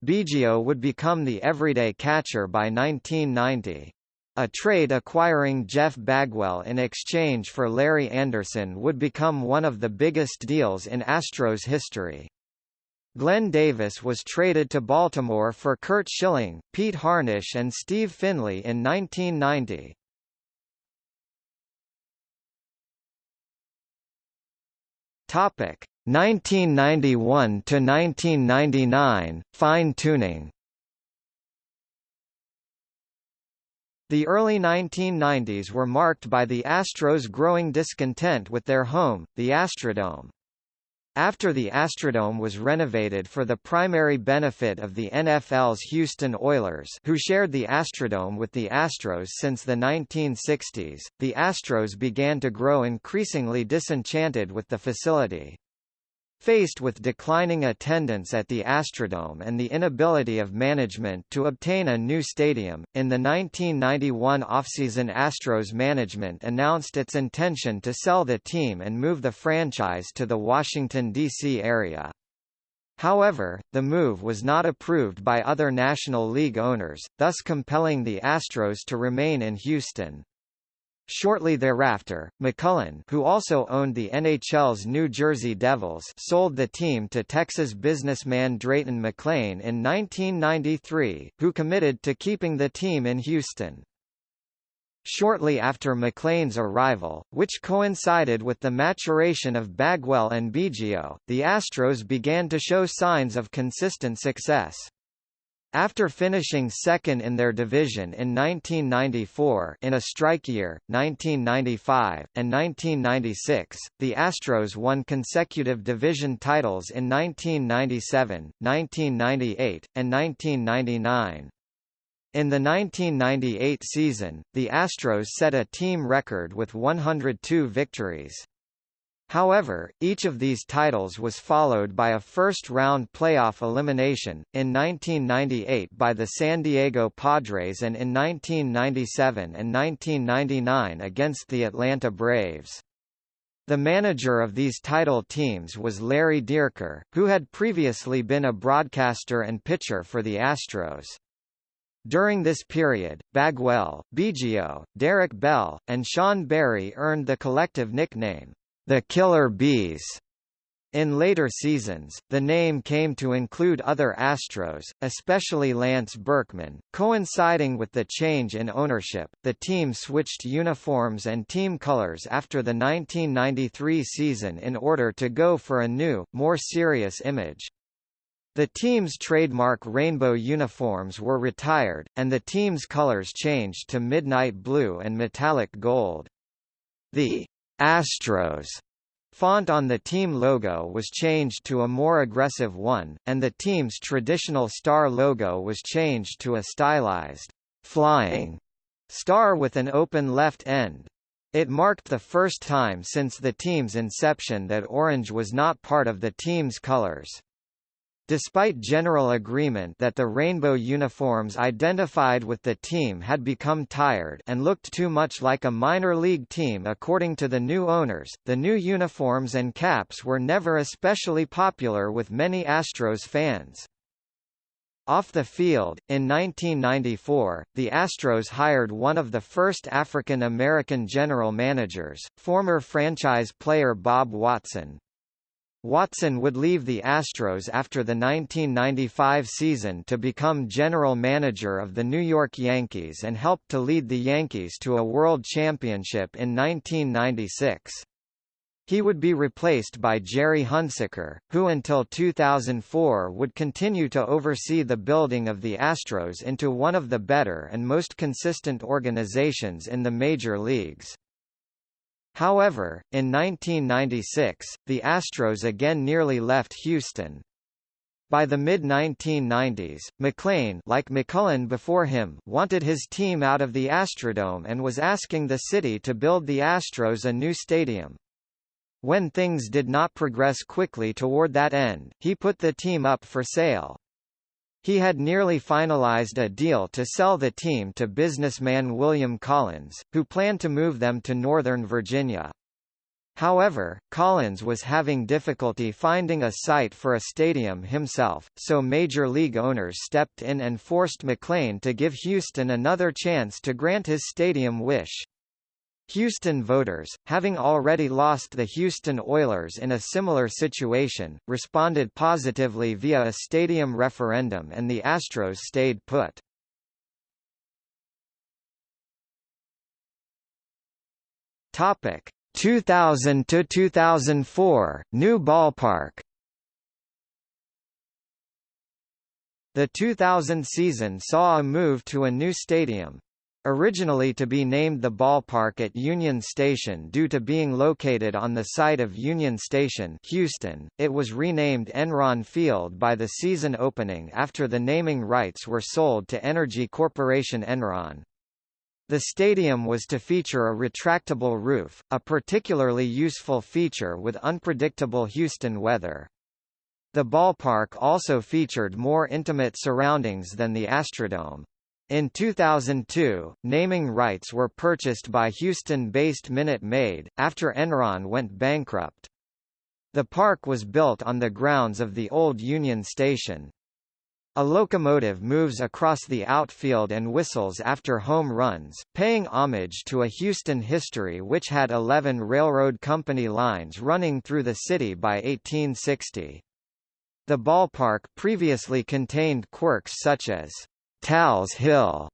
Biggio would become the everyday catcher by 1990. A trade acquiring Jeff Bagwell in exchange for Larry Andersen would become one of the biggest deals in Astros history. Glenn Davis was traded to Baltimore for Curt Schilling, Pete Harnisch and Steve Finley in 1990. Topic: 1991 to 1999 fine-tuning. The early 1990s were marked by the Astros' growing discontent with their home, the Astrodome. After the Astrodome was renovated for the primary benefit of the NFL's Houston Oilers who shared the Astrodome with the Astros since the 1960s, the Astros began to grow increasingly disenchanted with the facility. Faced with declining attendance at the Astrodome and the inability of management to obtain a new stadium, in the 1991 offseason Astros management announced its intention to sell the team and move the franchise to the Washington, D.C. area. However, the move was not approved by other National League owners, thus compelling the Astros to remain in Houston. Shortly thereafter, McMullen who also owned the NHL's New Jersey Devils sold the team to Texas businessman Drayton McLane in 1993, who committed to keeping the team in Houston. Shortly after McLane's arrival, which coincided with the maturation of Bagwell and Biggio, the Astros began to show signs of consistent success. After finishing second in their division in 1994 in a strike year, 1995, and 1996, the Astros won consecutive division titles in 1997, 1998, and 1999. In the 1998 season, the Astros set a team record with 102 victories. However, each of these titles was followed by a first-round playoff elimination, in 1998 by the San Diego Padres and in 1997 and 1999 against the Atlanta Braves. The manager of these title teams was Larry Dierker, who had previously been a broadcaster and pitcher for the Astros. During this period, Bagwell, Biggio, Derek Bell, and Sean Berry earned the collective nickname, the Killer Bees. In later seasons, the name came to include other Astros, especially Lance Berkman. Coinciding with the change in ownership, the team switched uniforms and team colors after the 1993 season in order to go for a new, more serious image. The team's trademark rainbow uniforms were retired, and the team's colors changed to midnight blue and metallic gold. The Astros font on the team logo was changed to a more aggressive one, and the team's traditional star logo was changed to a stylized, flying star with an open left end. It marked the first time since the team's inception that orange was not part of the team's colors. Despite general agreement that the rainbow uniforms identified with the team had become tired and looked too much like a minor league team according to the new owners, the new uniforms and caps were never especially popular with many Astros fans. Off the field, in 1994, the Astros hired one of the first African American general managers, former franchise player Bob Watson, Watson would leave the Astros after the 1995 season to become general manager of the New York Yankees and helped to lead the Yankees to a World Championship in 1996. He would be replaced by Gerry Hunsicker, who until 2004 would continue to oversee the building of the Astros into one of the better and most consistent organizations in the major leagues. However, in 1996, the Astros again nearly left Houston. By the mid-1990s, McLane like McMullen before him wanted his team out of the Astrodome and was asking the city to build the Astros a new stadium. When things did not progress quickly toward that end, he put the team up for sale. He had nearly finalized a deal to sell the team to businessman William Collins, who planned to move them to Northern Virginia. However, Collins was having difficulty finding a site for a stadium himself, so Major League owners stepped in and forced McLane to give Houston another chance to grant his stadium wish. Houston voters, having already lost the Houston Oilers in a similar situation, responded positively via a stadium referendum and the Astros stayed put. Topic. 2000 to 2004 New ballpark. The 2000 season saw a move to a new stadium, Originally to be named the ballpark at Union Station due to being located on the site of Union Station Houston, it was renamed Enron Field by the season opening after the naming rights were sold to Energy Corporation Enron. The stadium was to feature a retractable roof, a particularly useful feature with unpredictable Houston weather. The ballpark also featured more intimate surroundings than the Astrodome. In 2002, naming rights were purchased by Houston-based Minute Maid, after Enron went bankrupt. The park was built on the grounds of the old Union Station. A locomotive moves across the outfield and whistles after home runs, paying homage to a Houston history which had 11 railroad company lines running through the city by 1860. The ballpark previously contained quirks such as Tal's Hill,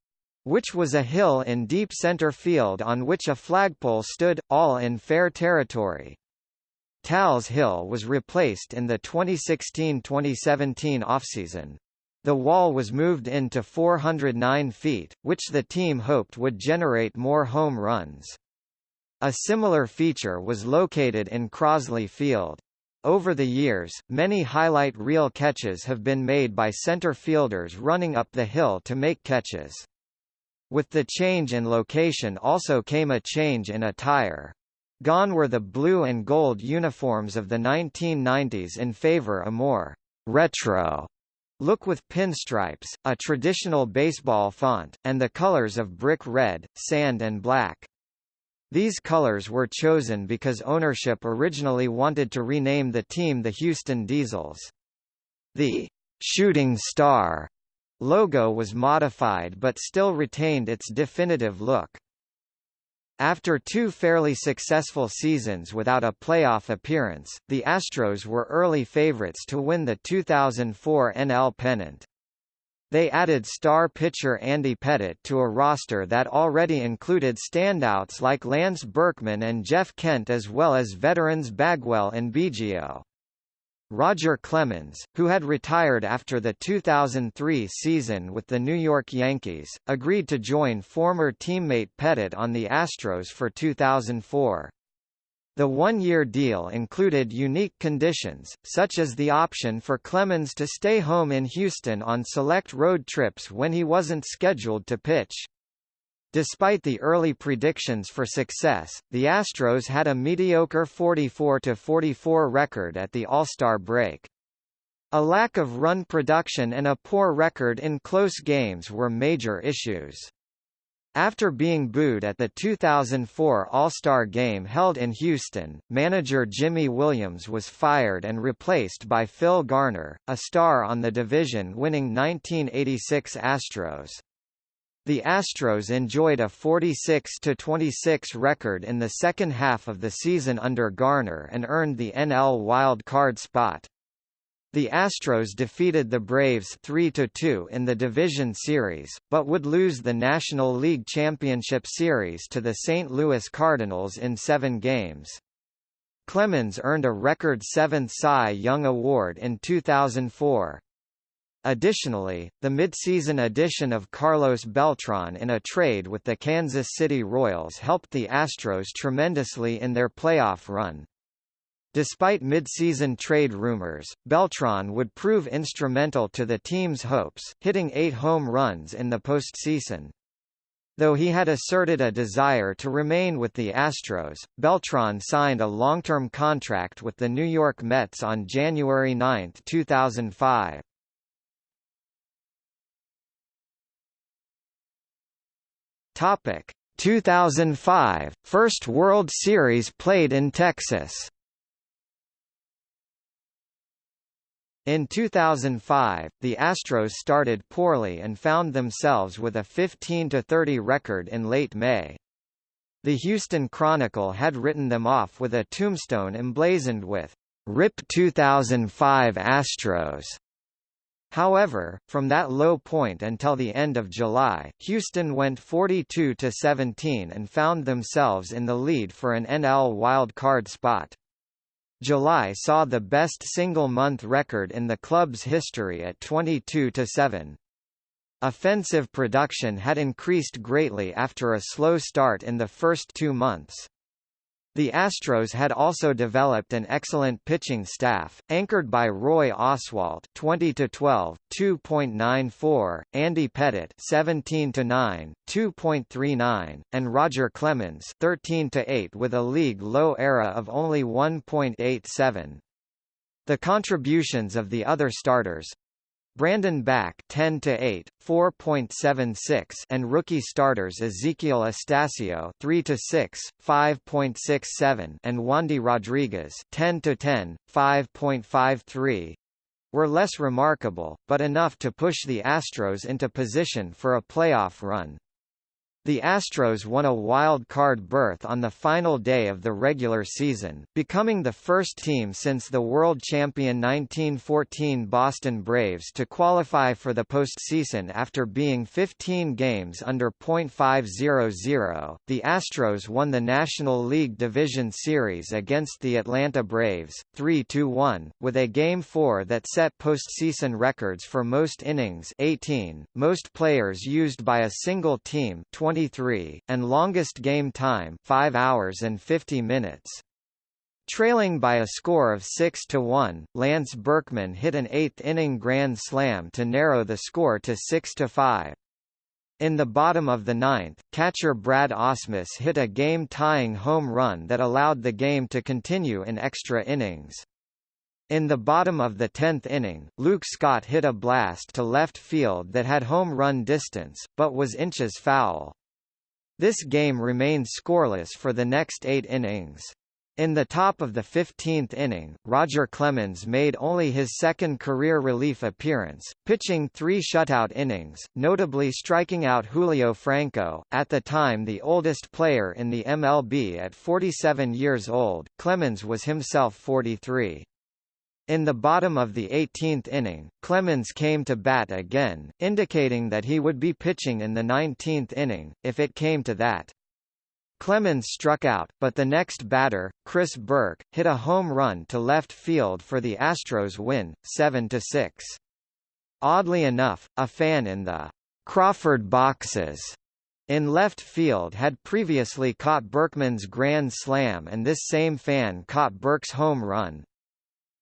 which was a hill in deep center field on which a flagpole stood, all in fair territory. Tal's Hill was replaced in the 2016-2017 offseason. The wall was moved in to 409 feet, which the team hoped would generate more home runs. A similar feature was located in Crosley Field. Over the years, many highlight reel catches have been made by center fielders running up the hill to make catches. With the change in location also came a change in attire. Gone were the blue and gold uniforms of the 1990s in favor a more retro look with pinstripes, a traditional baseball font, and the colors of brick red, sand and black. These colors were chosen because ownership originally wanted to rename the team the Houston Diesels. The «Shooting Star» logo was modified but still retained its definitive look. After two fairly successful seasons without a playoff appearance, the Astros were early favorites to win the 2004 NL pennant. They added star pitcher Andy Pettitte to a roster that already included standouts like Lance Berkman and Jeff Kent as well as veterans Bagwell and Biggio. Roger Clemens, who had retired after the 2003 season with the New York Yankees, agreed to join former teammate Pettitte on the Astros for 2004. The one-year deal included unique conditions, such as the option for Clemens to stay home in Houston on select road trips when he wasn't scheduled to pitch. Despite the early predictions for success, the Astros had a mediocre 44-44 record at the All-Star break. A lack of run production and a poor record in close games were major issues. After being booed at the 2004 All-Star Game held in Houston, manager Jimy Williams was fired and replaced by Phil Garner, a star on the division-winning 1986 Astros. The Astros enjoyed a 46-26 record in the second half of the season under Garner and earned the NL wild card spot. The Astros defeated the Braves 3–2 in the division series, but would lose the National League Championship Series to the St. Louis Cardinals in seven games. Clemens earned a record seventh Cy Young Award in 2004. Additionally, the midseason addition of Carlos Beltran in a trade with the Kansas City Royals helped the Astros tremendously in their playoff run. Despite midseason trade rumors, Beltran would prove instrumental to the team's hopes, hitting eight home runs in the postseason. Though he had asserted a desire to remain with the Astros, Beltran signed a long-term contract with the New York Mets on January 9, 2005. Topic 2005 First World Series played in Texas. In 2005, the Astros started poorly and found themselves with a 15-30 record in late May. The Houston Chronicle had written them off with a tombstone emblazoned with RIP 2005 Astros. However, from that low point until the end of July, Houston went 42-17 and found themselves in the lead for an NL wild card spot. July saw the best single-month record in the club's history at 22-7. Offensive production had increased greatly after a slow start in the first two months. The Astros had also developed an excellent pitching staff, anchored by Roy Oswalt 20 to 12, 2.94, Andy Pettitte 17 to 9, 2.39, and Roger Clemens 13 to 8 with a league low ERA of only 1.87. The contributions of the other starters, Brandon Backe 10 to 8, 4.76 and rookie starters Ezekiel Astacio 3 to 6, 5.67 and Wandy Rodriguez 10 to 10, 5.53 were less remarkable, but enough to push the Astros into position for a playoff run. The Astros won a wild card berth on the final day of the regular season, becoming the first team since the world champion 1914 Boston Braves to qualify for the postseason after being 15 games under .500. The Astros won the National League Division Series against the Atlanta Braves, 3-1, with a Game 4 that set postseason records for most innings 18, most players used by a single team 20 23, and longest game time 5 hours and 50 minutes. Trailing by a score of 6 to 1, Lance Berkman hit an eighth-inning grand slam to narrow the score to 6 to 5. In the bottom of the ninth, catcher Brad Ausmus hit a game-tying home run that allowed the game to continue in extra innings. In the bottom of the tenth inning, Luke Scott hit a blast to left field that had home run distance, but was inches foul. This game remained scoreless for the next eight innings. In the top of the 15th inning, Roger Clemens made only his second career relief appearance, pitching three shutout innings, notably striking out Julio Franco, at the time the oldest player in the MLB at 47 years old. Clemens was himself 43. In the bottom of the 18th inning, Clemens came to bat again, indicating that he would be pitching in the 19th inning, if it came to that. Clemens struck out, but the next batter, Chris Burke, hit a home run to left field for the Astros win, 7–6. Oddly enough, a fan in the Crawford boxes in left field had previously caught Berkman's grand slam and this same fan caught Burke's home run,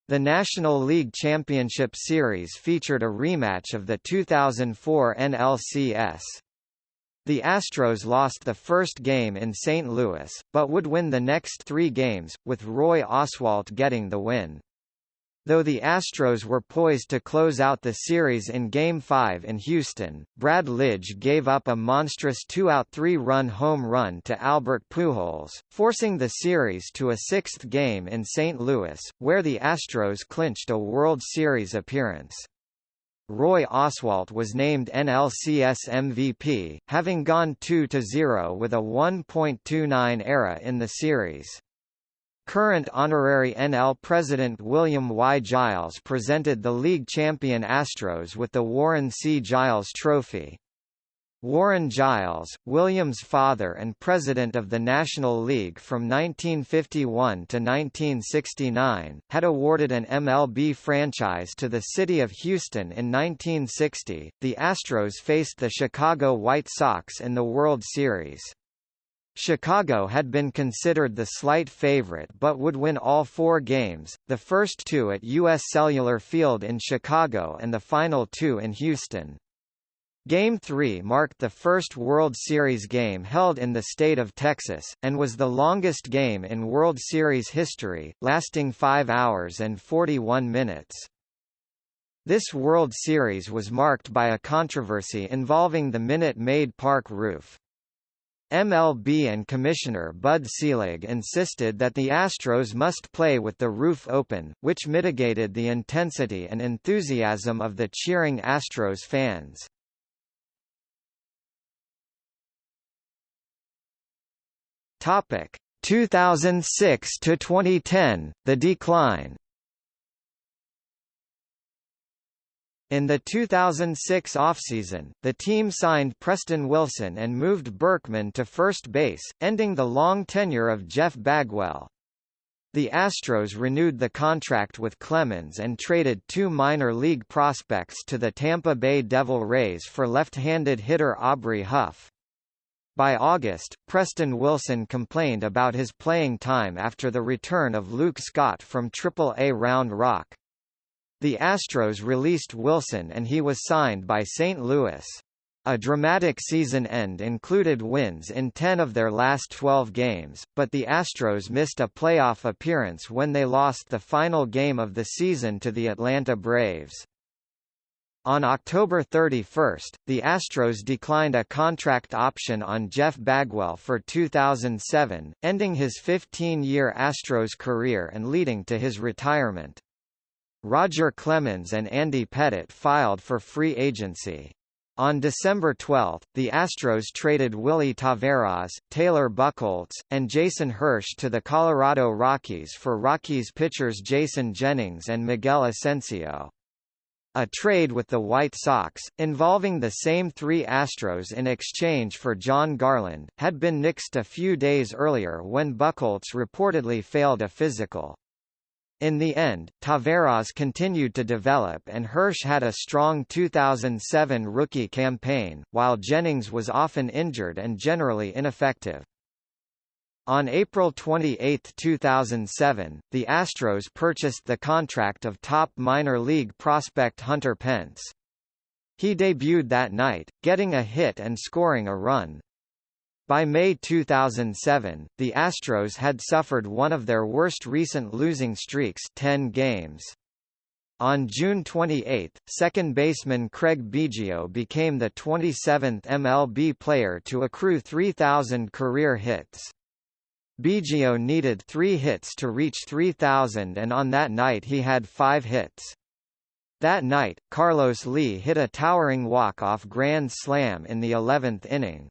the National League Championship Series featured a rematch of the 2004 NLCS. The Astros lost the first game in St. Louis, but would win the next three games, with Roy Oswalt getting the win. Though the Astros were poised to close out the series in Game 5 in Houston, Brad Lidge gave up a monstrous two-out three-run home run to Albert Pujols, forcing the series to a sixth game in St. Louis, where the Astros clinched a World Series appearance. Roy Oswalt was named NLCS MVP, having gone 2-0 with a 1.29 ERA in the series. Current honorary NL President William Y. Giles presented the league champion Astros with the Warren C. Giles Trophy. Warren Giles, Williams' father and president of the National League from 1951 to 1969, had awarded an MLB franchise to the city of Houston in 1960. The Astros faced the Chicago White Sox in the World Series. Chicago had been considered the slight favorite but would win all four games, the first two at U.S. Cellular Field in Chicago and the final two in Houston. Game 3 marked the first World Series game held in the state of Texas, and was the longest game in World Series history, lasting 5 hours and 41 minutes. This World Series was marked by a controversy involving the Minute Maid Park roof. MLB and Commissioner Bud Selig insisted that the Astros must play with the roof open, which mitigated the intensity and enthusiasm of the cheering Astros fans. Topic 2006 to 2010, the decline. In the 2006 offseason, the team signed Preston Wilson and moved Berkman to first base, ending the long tenure of Jeff Bagwell. The Astros renewed the contract with Clemens and traded two minor league prospects to the Tampa Bay Devil Rays for left-handed hitter Aubrey Huff. By August, Preston Wilson complained about his playing time after the return of Luke Scott from Triple-A Round Rock. The Astros released Wilson and he was signed by St. Louis. A dramatic season end included wins in 10 of their last 12 games, but the Astros missed a playoff appearance when they lost the final game of the season to the Atlanta Braves. On October 31, the Astros declined a contract option on Jeff Bagwell for 2007, ending his 15-year Astros career and leading to his retirement. Roger Clemens and Andy Pettitte filed for free agency. On December 12, the Astros traded Willy Taveras, Taylor Buchholz, and Jason Hirsch to the Colorado Rockies for Rockies pitchers Jason Jennings and Miguel Asencio. A trade with the White Sox, involving the same three Astros in exchange for Jon Garland, had been nixed a few days earlier when Buchholz reportedly failed a physical. In the end, Taveras continued to develop and Hirsch had a strong 2007 rookie campaign, while Jennings was often injured and generally ineffective. On April 28, 2007, the Astros purchased the contract of top minor league prospect Hunter Pence. He debuted that night, getting a hit and scoring a run. By May 2007, the Astros had suffered one of their worst recent losing streaks 10 games. On June 28, second baseman Craig Biggio became the 27th MLB player to accrue 3,000 career hits. Biggio needed three hits to reach 3,000 and on that night he had five hits. That night, Carlos Lee hit a towering walk-off grand slam in the 11th inning.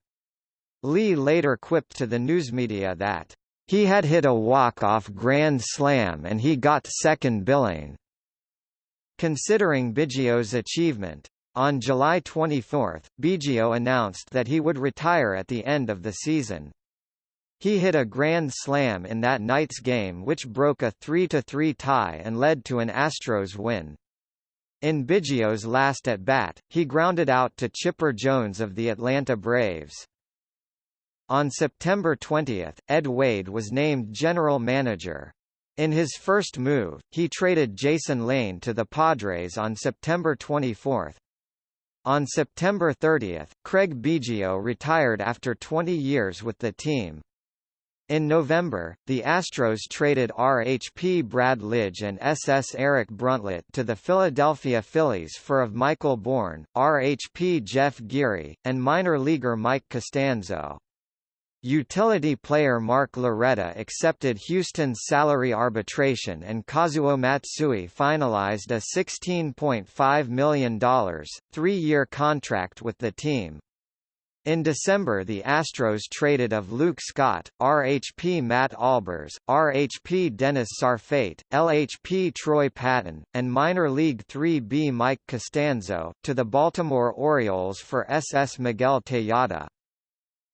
Lee later quipped to the newsmedia that, "...he had hit a walk-off grand slam and he got second billing." Considering Biggio's achievement, on July 24, Biggio announced that he would retire at the end of the season. He hit a grand slam in that night's game which broke a 3-3 tie and led to an Astros win. In Biggio's last at-bat, he grounded out to Chipper Jones of the Atlanta Braves. On September 20, Ed Wade was named general manager. In his first move, he traded Jason Lane to the Padres on September 24. On September 30, Craig Biggio retired after 20 years with the team. In November, the Astros traded RHP Brad Lidge and SS Eric Bruntlett to the Philadelphia Phillies for of Michael Bourn, RHP Jeff Geary, and minor leaguer Mike Costanzo. Utility player Mark Loretta accepted Houston's salary arbitration and Kazuo Matsui finalized a $16.5 million, three-year contract with the team. In December the Astros traded of Luke Scott, RHP Matt Albers, RHP Dennis Sarfate, LHP Troy Patton, and minor league 3B Mike Costanzo, to the Baltimore Orioles for SS Miguel Tejada.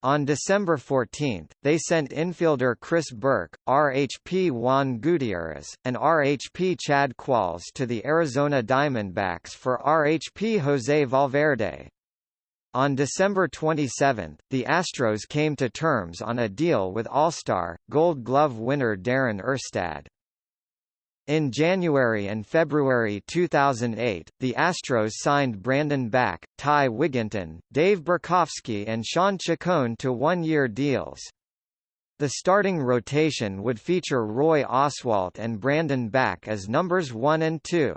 On December 14, they sent infielder Chris Burke, RHP Juan Gutierrez, and RHP Chad Qualls to the Arizona Diamondbacks for RHP Jose Valverde. On December 27, the Astros came to terms on a deal with All-Star, Gold Glove winner Darren Erstad. In January and February 2008, the Astros signed Brandon Backe, Ty Wigginton, Dave Borkowski and Shawn Chacon to one-year deals. The starting rotation would feature Roy Oswalt and Brandon Backe as numbers 1 and 2.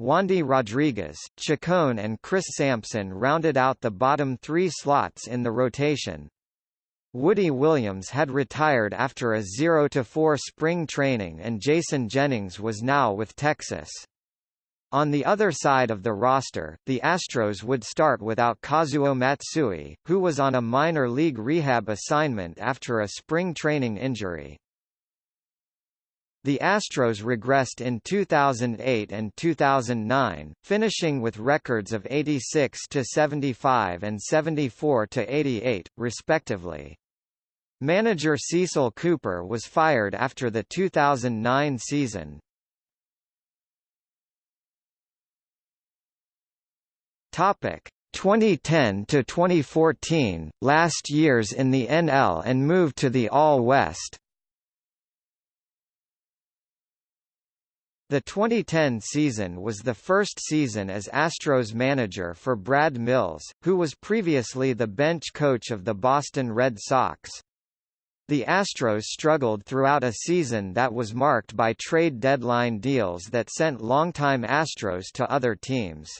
Wandy Rodriguez, Chacon and Chris Sampson rounded out the bottom three slots in the rotation. Woody Williams had retired after a 0-4 spring training and Jason Jennings was now with Texas. On the other side of the roster, the Astros would start without Kazuo Matsui, who was on a minor league rehab assignment after a spring training injury. The Astros regressed in 2008 and 2009, finishing with records of 86 to 75 and 74 to 88, respectively. Manager Cecil Cooper was fired after the 2009 season. Topic 2010 to 2014, last years in the NL and moved to the AL West. The 2010 season was the first season as Astros manager for Brad Mills, who was previously the bench coach of the Boston Red Sox. The Astros struggled throughout a season that was marked by trade deadline deals that sent longtime Astros to other teams.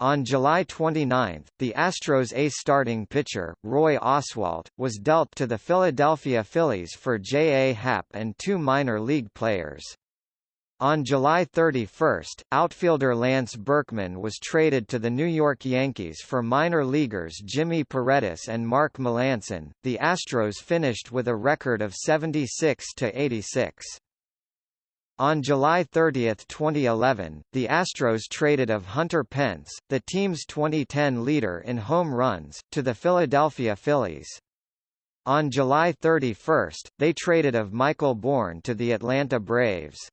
On July 29, the Astros' ace starting pitcher, Roy Oswalt, was dealt to the Philadelphia Phillies for J. A. Happ and two minor league players. On July 31, outfielder Lance Berkman was traded to the New York Yankees for minor leaguers Jimmy Paredes and Mark Melancon. The Astros finished with a record of 76 to 86. On July 30, 2011, the Astros traded of Hunter Pence, the team's 2010 leader in home runs, to the Philadelphia Phillies. On July 31, they traded of Michael Bourn to the Atlanta Braves.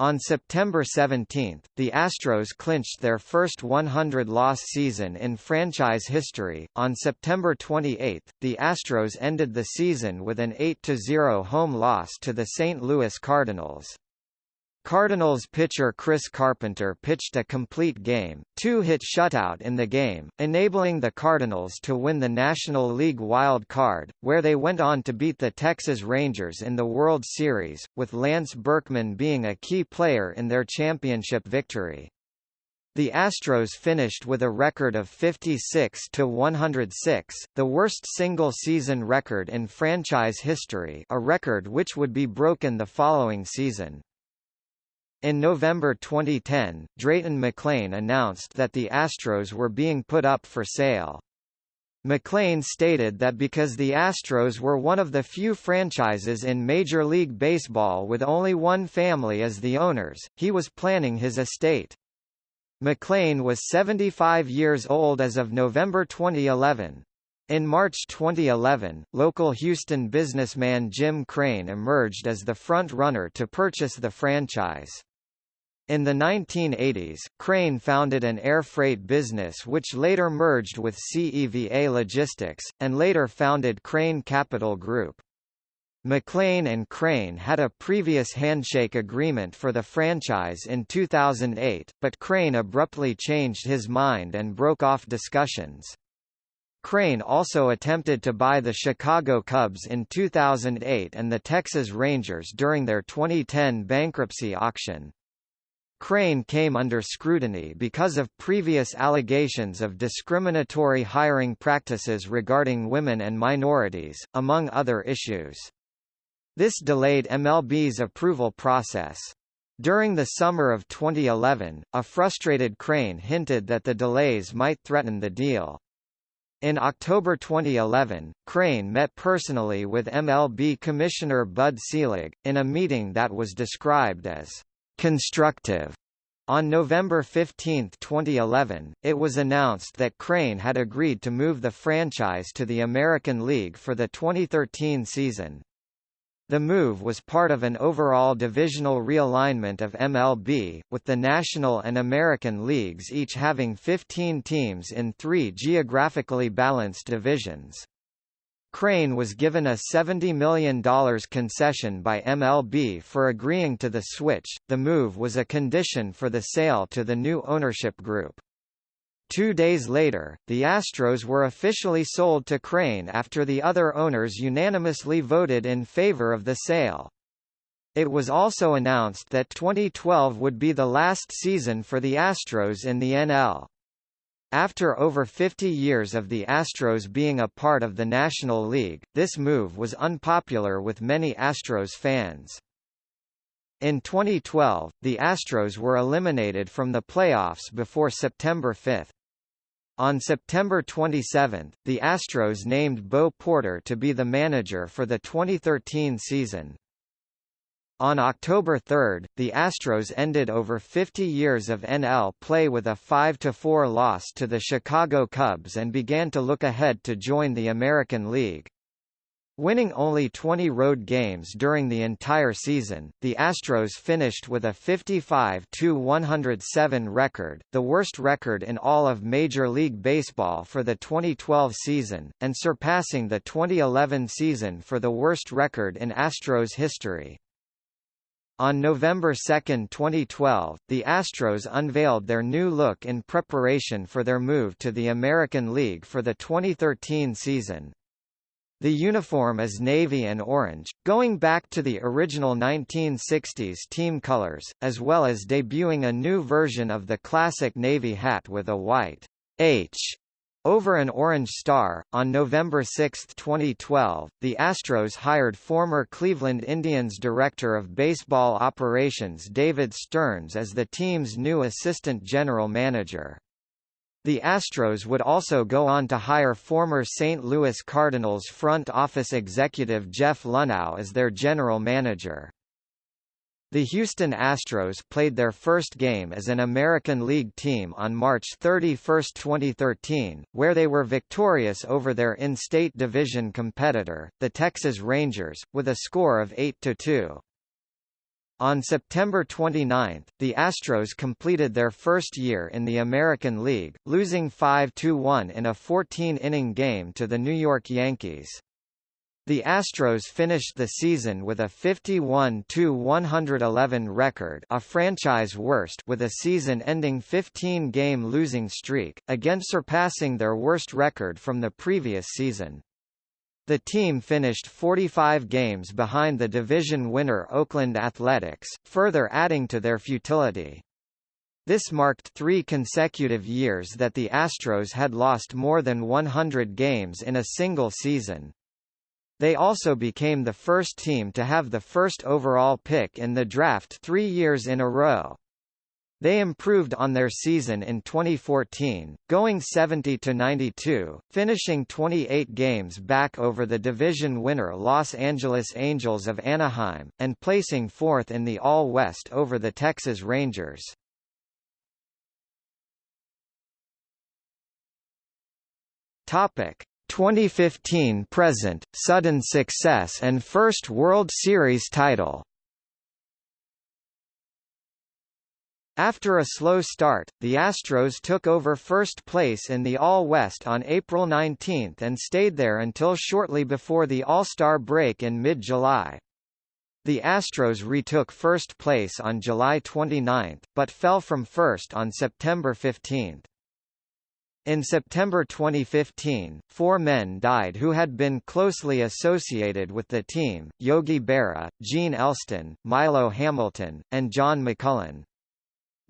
On September 17, the Astros clinched their first 100-loss season in franchise history. On September 28, the Astros ended the season with an 8-0 home loss to the St. Louis Cardinals. Cardinals pitcher Chris Carpenter pitched a complete game, two-hit shutout in the game, enabling the Cardinals to win the National League wild card, where they went on to beat the Texas Rangers in the World Series, with Lance Berkman being a key player in their championship victory. The Astros finished with a record of 56 to 106, the worst single-season record in franchise history, a record which would be broken the following season. In November 2010, Drayton McLane announced that the Astros were being put up for sale. McLane stated that because the Astros were one of the few franchises in Major League Baseball with only one family as the owners, he was planning his estate. McLane was 75 years old as of November 2011. In March 2011, local Houston businessman Jim Crane emerged as the front-runner to purchase the franchise. In the 1980s, Crane founded an air freight business which later merged with CEVA Logistics, and later founded Crane Capital Group. McLane and Crane had a previous handshake agreement for the franchise in 2008, but Crane abruptly changed his mind and broke off discussions. Crane also attempted to buy the Chicago Cubs in 2008 and the Texas Rangers during their 2010 bankruptcy auction. Crane came under scrutiny because of previous allegations of discriminatory hiring practices regarding women and minorities, among other issues. This delayed MLB's approval process. During the summer of 2011, a frustrated Crane hinted that the delays might threaten the deal. In October 2011, Crane met personally with MLB Commissioner Bud Selig, in a meeting that was described as constructive. On November 15, 2011, it was announced that Crane had agreed to move the franchise to the American League for the 2013 season. The move was part of an overall divisional realignment of MLB, with the National and American Leagues each having 15 teams in three geographically balanced divisions. Crane was given a $70 million concession by MLB for agreeing to the switch. The move was a condition for the sale to the new ownership group. Two days later, the Astros were officially sold to Crane after the other owners unanimously voted in favor of the sale. It was also announced that 2012 would be the last season for the Astros in the NL. After over 50 years of the Astros being a part of the National League, this move was unpopular with many Astros fans. In 2012, the Astros were eliminated from the playoffs before September 5. On September 27, the Astros named Bo Porter to be the manager for the 2013 season. On October 3, the Astros ended over 50 years of NL play with a 5–4 loss to the Chicago Cubs and began to look ahead to join the American League. Winning only 20 road games during the entire season, the Astros finished with a 55-107 record, the worst record in all of Major League Baseball for the 2012 season, and surpassing the 2011 season for the worst record in Astros history. On November 2, 2012, the Astros unveiled their new look in preparation for their move to the American League for the 2013 season. The uniform is navy and orange, going back to the original 1960s team colors, as well as debuting a new version of the classic navy hat with a white H Over an orange star, on November 6, 2012, the Astros hired former Cleveland Indians Director of Baseball Operations David Stearns as the team's new assistant general manager. The Astros would also go on to hire former St. Louis Cardinals front office executive Jeff Luhnow as their general manager. The Houston Astros played their first game as an American League team on March 31, 2013, where they were victorious over their in-state division competitor, the Texas Rangers, with a score of 8–2. On September 29, the Astros completed their first year in the American League, losing 5–1 in a 14-inning game to the New York Yankees. The Astros finished the season with a 51-111 record a franchise worst with a season-ending 15-game losing streak, again surpassing their worst record from the previous season. The team finished 45 games behind the division winner Oakland Athletics, further adding to their futility. This marked three consecutive years that the Astros had lost more than 100 games in a single season. They also became the first team to have the first overall pick in the draft three years in a row. They improved on their season in 2014, going 70–92, finishing 28 games back over the division winner Los Angeles Angels of Anaheim, and placing fourth in the AL-West over the Texas Rangers. Topic: 2015 present, sudden success and first World Series title. After a slow start, the Astros took over first place in the AL-West on April 19 and stayed there until shortly before the All-Star break in mid-July. The Astros retook first place on July 29, but fell from first on September 15. In September 2015, four men died who had been closely associated with the team, Yogi Berra, Gene Elston, Milo Hamilton, and John McMullen.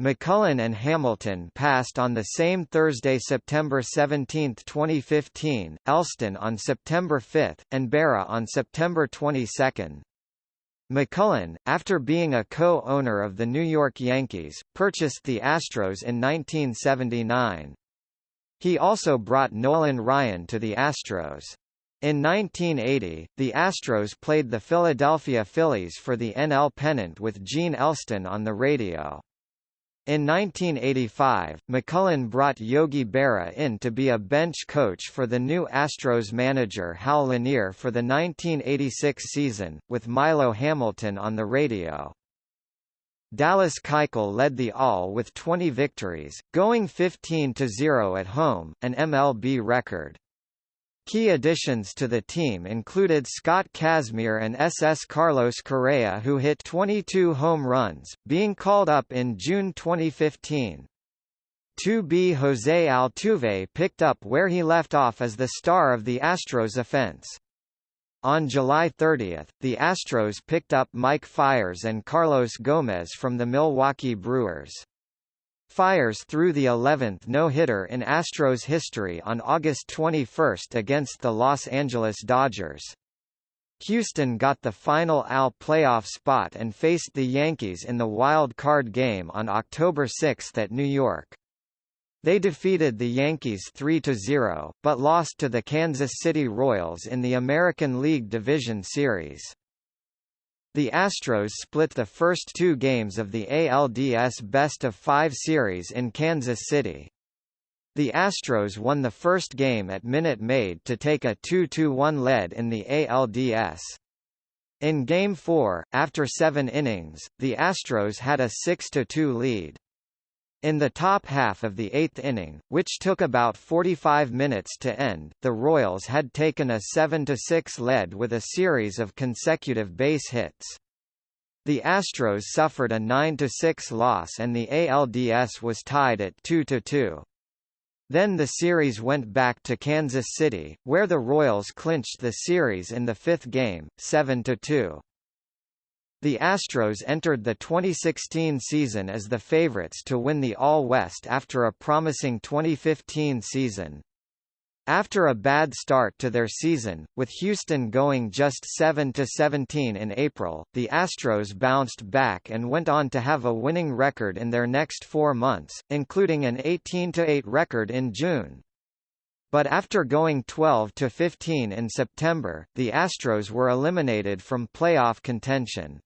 McMullen and Hamilton passed on the same Thursday September 17, 2015, Elston on September 5, and Berra on September 22. McMullen, after being a co-owner of the New York Yankees, purchased the Astros in 1979. He also brought Nolan Ryan to the Astros. In 1980, the Astros played the Philadelphia Phillies for the NL pennant with Gene Elston on the radio. In 1985, McMullen brought Yogi Berra in to be a bench coach for the new Astros manager Hal Lanier for the 1986 season, with Milo Hamilton on the radio. Dallas Keuchel led the AL with 20 victories, going 15-0 at home, an MLB record. Key additions to the team included Scott Kazmir and SS Carlos Correa who hit 22 home runs, being called up in June 2015. 2B Jose Altuve picked up where he left off as the star of the Astros offense. On July 30, the Astros picked up Mike Fiers and Carlos Gomez from the Milwaukee Brewers. Fiers threw the 11th no-hitter in Astros history on August 21 against the Los Angeles Dodgers. Houston got the final AL playoff spot and faced the Yankees in the wild card game on October 6 at New York. They defeated the Yankees 3–0, but lost to the Kansas City Royals in the American League Division Series. The Astros split the first two games of the ALDS Best of Five series in Kansas City. The Astros won the first game at Minute Maid to take a 2–1 lead in the ALDS. In Game 4, after seven innings, the Astros had a 6–2 lead. In the top half of the eighth inning, which took about 45 minutes to end, the Royals had taken a 7–6 lead with a series of consecutive base hits. The Astros suffered a 9–6 loss and the ALDS was tied at 2–2. Then the series went back to Kansas City, where the Royals clinched the series in the fifth game, 7–2. The Astros entered the 2016 season as the favorites to win the AL-West after a promising 2015 season. After a bad start to their season, with Houston going just 7–17 in April, the Astros bounced back and went on to have a winning record in their next four months, including an 18–8 record in June. But after going 12–15 in September, the Astros were eliminated from playoff contention.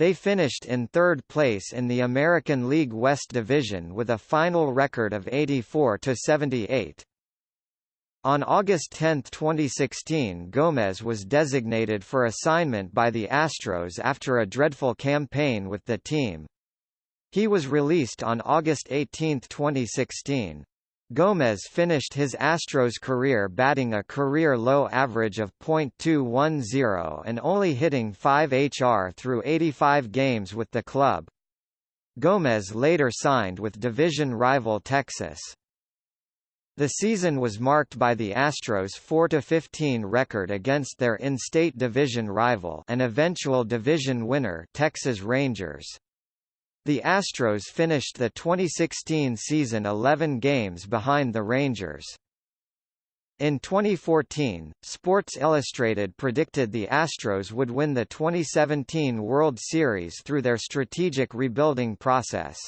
They finished in third place in the American League West Division with a final record of 84–78. On August 10, 2016 Gomez was designated for assignment by the Astros after a dreadful campaign with the team. He was released on August 18, 2016. Gomez finished his Astros career batting a career-low average of .210 and only hitting 5 HR through 85 games with the club. Gomez later signed with division rival Texas. The season was marked by the Astros' 4-15 record against their in-state division rival and eventual division winner Texas Rangers. The Astros finished the 2016 season 11 games behind the Rangers. In 2014, Sports Illustrated predicted the Astros would win the 2017 World Series through their strategic rebuilding process.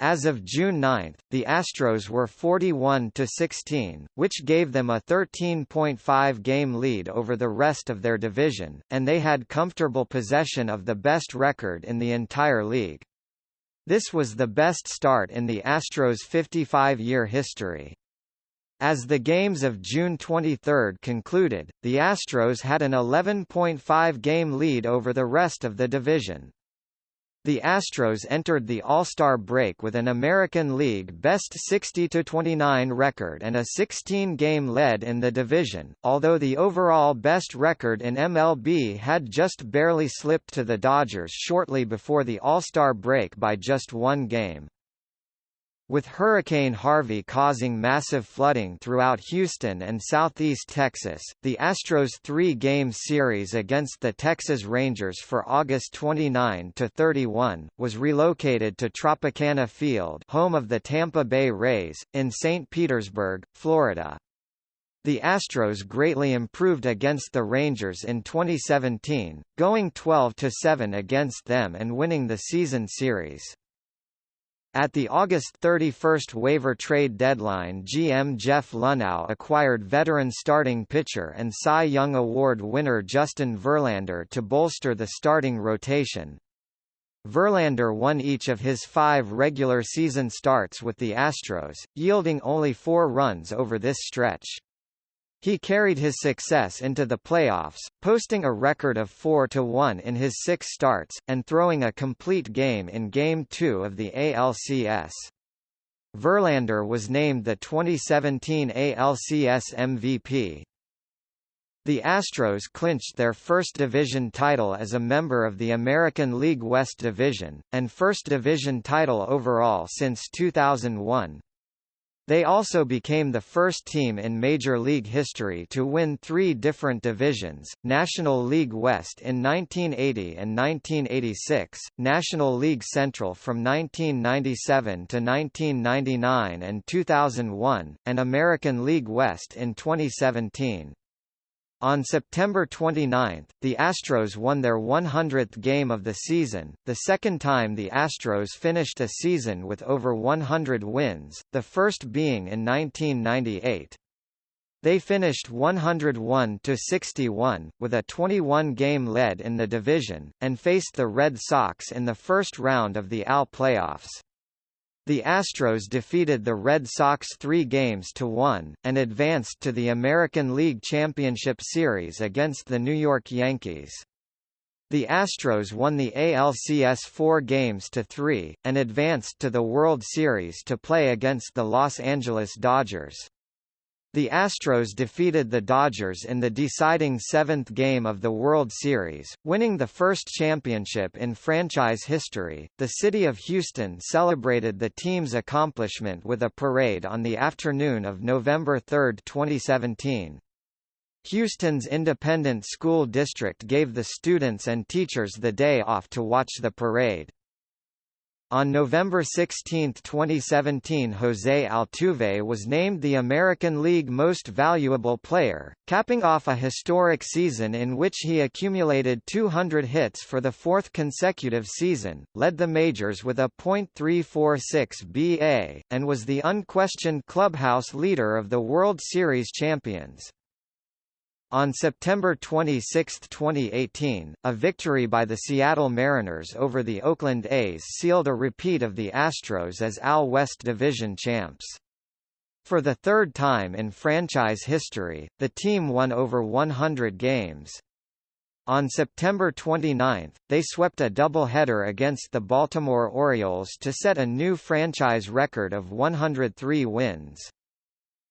As of June 9, the Astros were 41–16, which gave them a 13.5 game lead over the rest of their division, and they had comfortable possession of the best record in the entire league. This was the best start in the Astros' 55-year history. As the games of June 23 concluded, the Astros had an 11.5 game lead over the rest of the division. The Astros entered the All-Star break with an American League best 60-29 record and a 16-game lead in the division, although the overall best record in MLB had just barely slipped to the Dodgers shortly before the All-Star break by just one game. With Hurricane Harvey causing massive flooding throughout Houston and southeast Texas, the Astros' three-game series against the Texas Rangers for August 29–31, was relocated to Tropicana Field home of the Tampa Bay Rays, in St. Petersburg, Florida. The Astros greatly improved against the Rangers in 2017, going 12–7 against them and winning the season series. At the August 31 waiver trade deadline GM Jeff Luhnow acquired veteran starting pitcher and Cy Young Award winner Justin Verlander to bolster the starting rotation. Verlander won each of his five regular season starts with the Astros, yielding only four runs over this stretch. He carried his success into the playoffs, posting a record of 4-1 in his six starts, and throwing a complete game in Game 2 of the ALCS. Verlander was named the 2017 ALCS MVP. The Astros clinched their first division title as a member of the American League West Division, and first division title overall since 2001. They also became the first team in Major League history to win three different divisions, National League West in 1980 and 1986, National League Central from 1997 to 1999 and 2001, and American League West in 2017. On September 29, the Astros won their 100th game of the season, the second time the Astros finished a season with over 100 wins, the first being in 1998. They finished 101–61, with a 21-game lead in the division, and faced the Red Sox in the first round of the AL playoffs. The Astros defeated the Red Sox three games to one, and advanced to the American League Championship Series against the New York Yankees. The Astros won the ALCS four games to three, and advanced to the World Series to play against the Los Angeles Dodgers. The Astros defeated the Dodgers in the deciding seventh game of the World Series, winning the first championship in franchise history. The city of Houston celebrated the team's accomplishment with a parade on the afternoon of November 3, 2017. Houston's independent school district gave the students and teachers the day off to watch the parade. On November 16, 2017 José Altuve was named the American League Most Valuable Player, capping off a historic season in which he accumulated 200 hits for the fourth consecutive season, led the majors with a .346 BA, and was the unquestioned clubhouse leader of the World Series champions. On September 26, 2018, a victory by the Seattle Mariners over the Oakland A's sealed a repeat of the Astros as AL West Division champs. For the third time in franchise history, the team won over 100 games. On September 29, they swept a doubleheader against the Baltimore Orioles to set a new franchise record of 103 wins.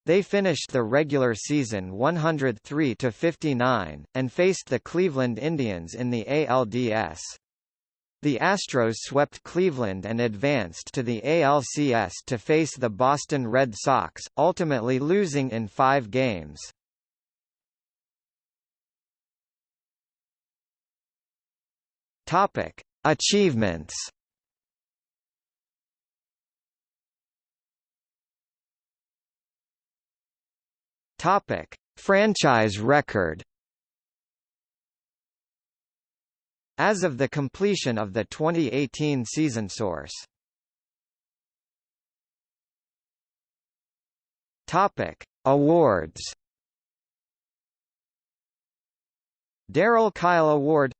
They finished the regular season 103 to 59 and faced the Cleveland Indians in the ALDS. The Astros swept Cleveland and advanced to the ALCS to face the Boston Red Sox, ultimately losing in 5 games. Achievements Topic: Franchise record. As of the completion of the 2018 season source. Topic: Awards. Darryl Kile Award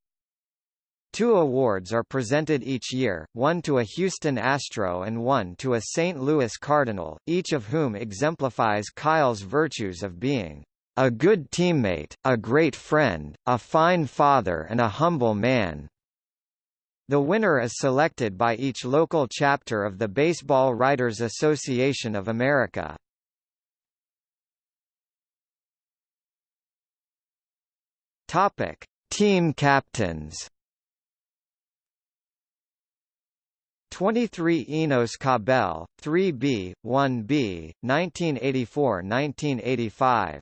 Two awards are presented each year, one to a Houston Astro and one to a St. Louis Cardinal, each of whom exemplifies Kile's virtues of being a good teammate, a great friend, a fine father and a humble man. The winner is selected by each local chapter of the Baseball Writers Association of America. Topic: Team captains 23 Enos Cabell, 3B, 1B, 1984–1985.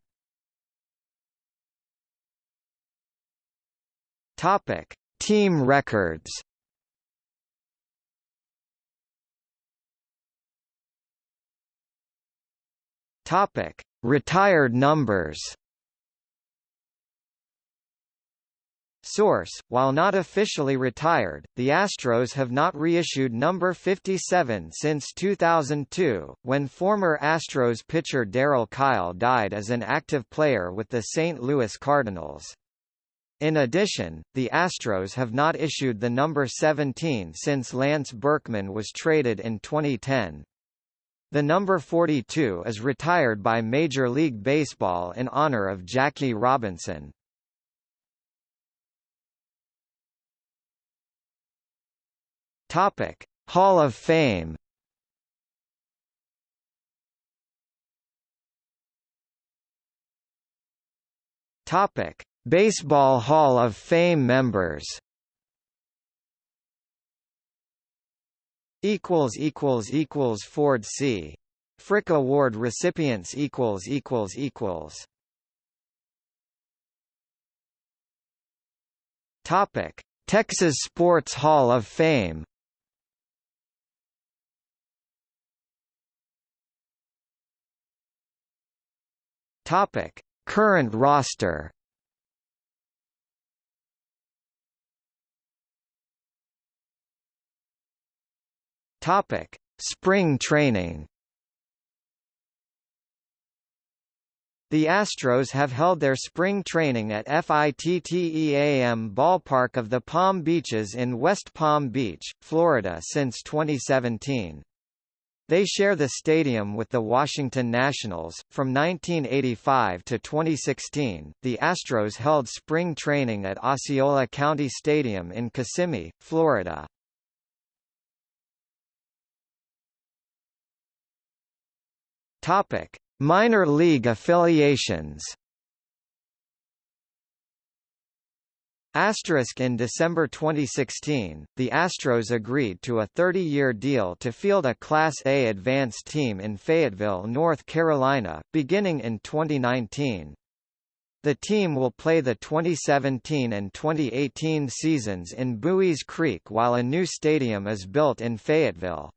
Topic: Team records. Topic: Retired numbers. Source: While not officially retired, the Astros have not reissued number 57 since 2002, when former Astros pitcher Darryl Kile died as an active player with the St. Louis Cardinals. In addition, the Astros have not issued the number 17 since Lance Berkman was traded in 2010. The number 42 is retired by Major League Baseball in honor of Jackie Robinson. Topic: Hall of Fame. Topic: Baseball Hall of Fame members. Equals equals equals Ford C. Frick Award recipients equals equals equals. Topic: Texas Sports Hall of Fame. Topic: Current roster. Topic: Spring training. The Astros have held their spring training at FITTEAM Ballpark of the Palm Beaches in West Palm Beach, Florida since 2017. They share the stadium with the Washington Nationals. From 1985 to 2016, the Astros held spring training at Osceola County Stadium in Kissimmee, Florida. Topic: Minor league affiliations. Asterisk in December 2016, the Astros agreed to a 30-year deal to field a Class A advanced team in Fayetteville, North Carolina, beginning in 2019. The team will play the 2017 and 2018 seasons in Buies Creek while a new stadium is built in Fayetteville.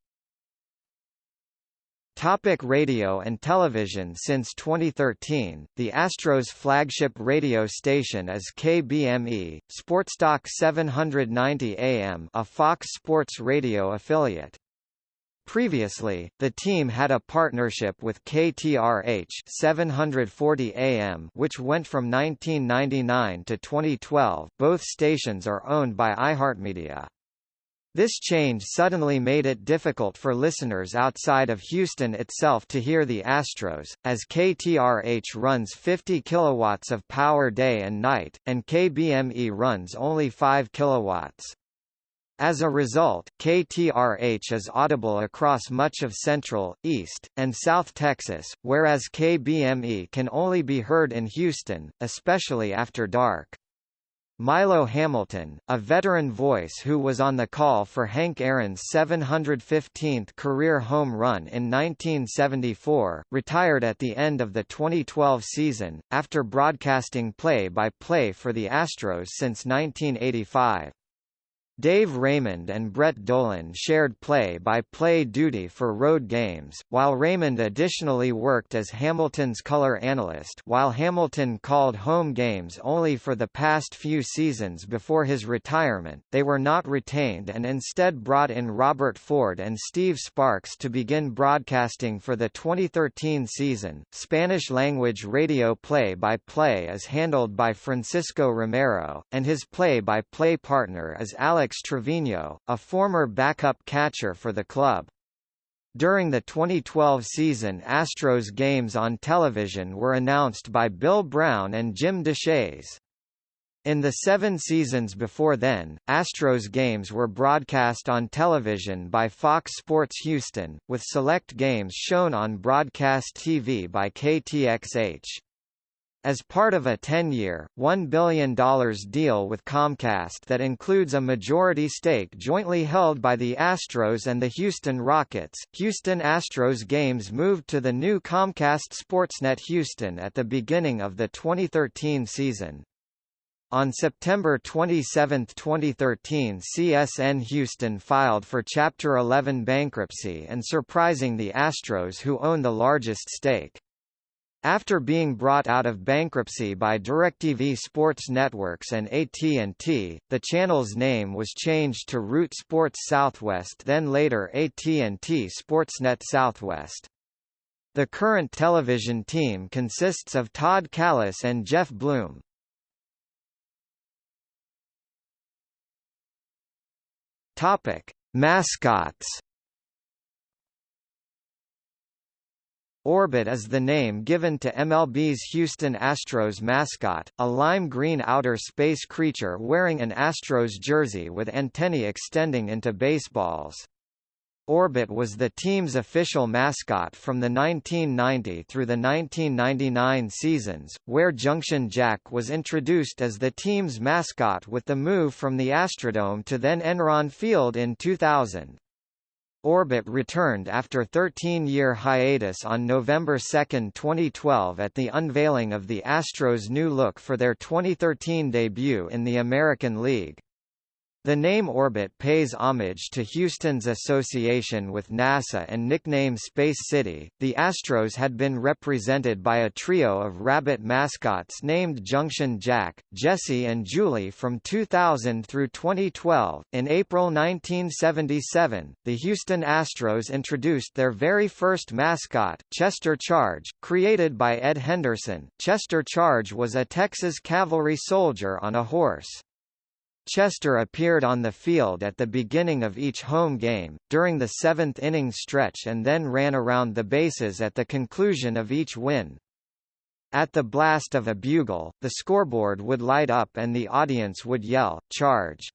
Topic radio and television Since 2013, the Astros flagship radio station is KBME, Sportstalk 790 AM a Fox Sports Radio affiliate. Previously, the team had a partnership with KTRH 740 AM which went from 1999 to 2012 both stations are owned by iHeartMedia. This change suddenly made it difficult for listeners outside of Houston itself to hear the Astros, as KTRH runs 50 kilowatts of power day and night, and KBME runs only 5 kilowatts. As a result, KTRH is audible across much of Central, East, and South Texas, whereas KBME can only be heard in Houston, especially after dark. Milo Hamilton, a veteran voice who was on the call for Hank Aaron's 715th career home run in 1974, retired at the end of the 2012 season, after broadcasting play-by-play -play for the Astros since 1985. Dave Raymond and Brett Dolan shared play-by-play -play duty for road games, while Raymond additionally worked as Hamilton's color analyst while Hamilton called home games only for the past few seasons before his retirement, they were not retained and instead brought in Robert Ford and Steve Sparks to begin broadcasting for the 2013 season. Spanish-language radio play-by-play -play is handled by Francisco Romero, and his play-by-play -play partner is Alex Alex Trevino, a former backup catcher for the club. During the 2012 season Astros games on television were announced by Bill Brown and Jim Deshaies. In the seven seasons before then, Astros games were broadcast on television by Fox Sports Houston, with select games shown on broadcast TV by KTXH. As part of a 10-year, $1 billion deal with Comcast that includes a majority stake jointly held by the Astros and the Houston Rockets, Houston Astros games moved to the new Comcast Sportsnet Houston at the beginning of the 2013 season. On September 27, 2013 CSN Houston filed for Chapter 11 bankruptcy and surprising the Astros who own the largest stake. After being brought out of bankruptcy by DirecTV Sports Networks and AT&T, the channel's name was changed to Root Sports Southwest then later AT&T Sportsnet Southwest. The current television team consists of Todd Kalas and Geoff Blum. Topic: Mascots Orbit is the name given to MLB's Houston Astros mascot, a lime green outer space creature wearing an Astros jersey with antennae extending into baseballs. Orbit was the team's official mascot from the 1990 through the 1999 seasons, where Junction Jack was introduced as the team's mascot with the move from the Astrodome to then Enron Field in 2000. Orbit returned after 13-year hiatus on November 2, 2012 at the unveiling of the Astros' new look for their 2013 debut in the American League. The name Orbit pays homage to Houston's association with NASA and nickname Space City. The Astros had been represented by a trio of rabbit mascots named Junction Jack, Jesse, and Julie from 2000 through 2012. In April 1977, the Houston Astros introduced their very first mascot, Chester Charge, created by Ed Henderson. Chester Charge was a Texas cavalry soldier on a horse. Chester appeared on the field at the beginning of each home game, during the seventh inning stretch and then ran around the bases at the conclusion of each win. At the blast of a bugle, the scoreboard would light up and the audience would yell, charge.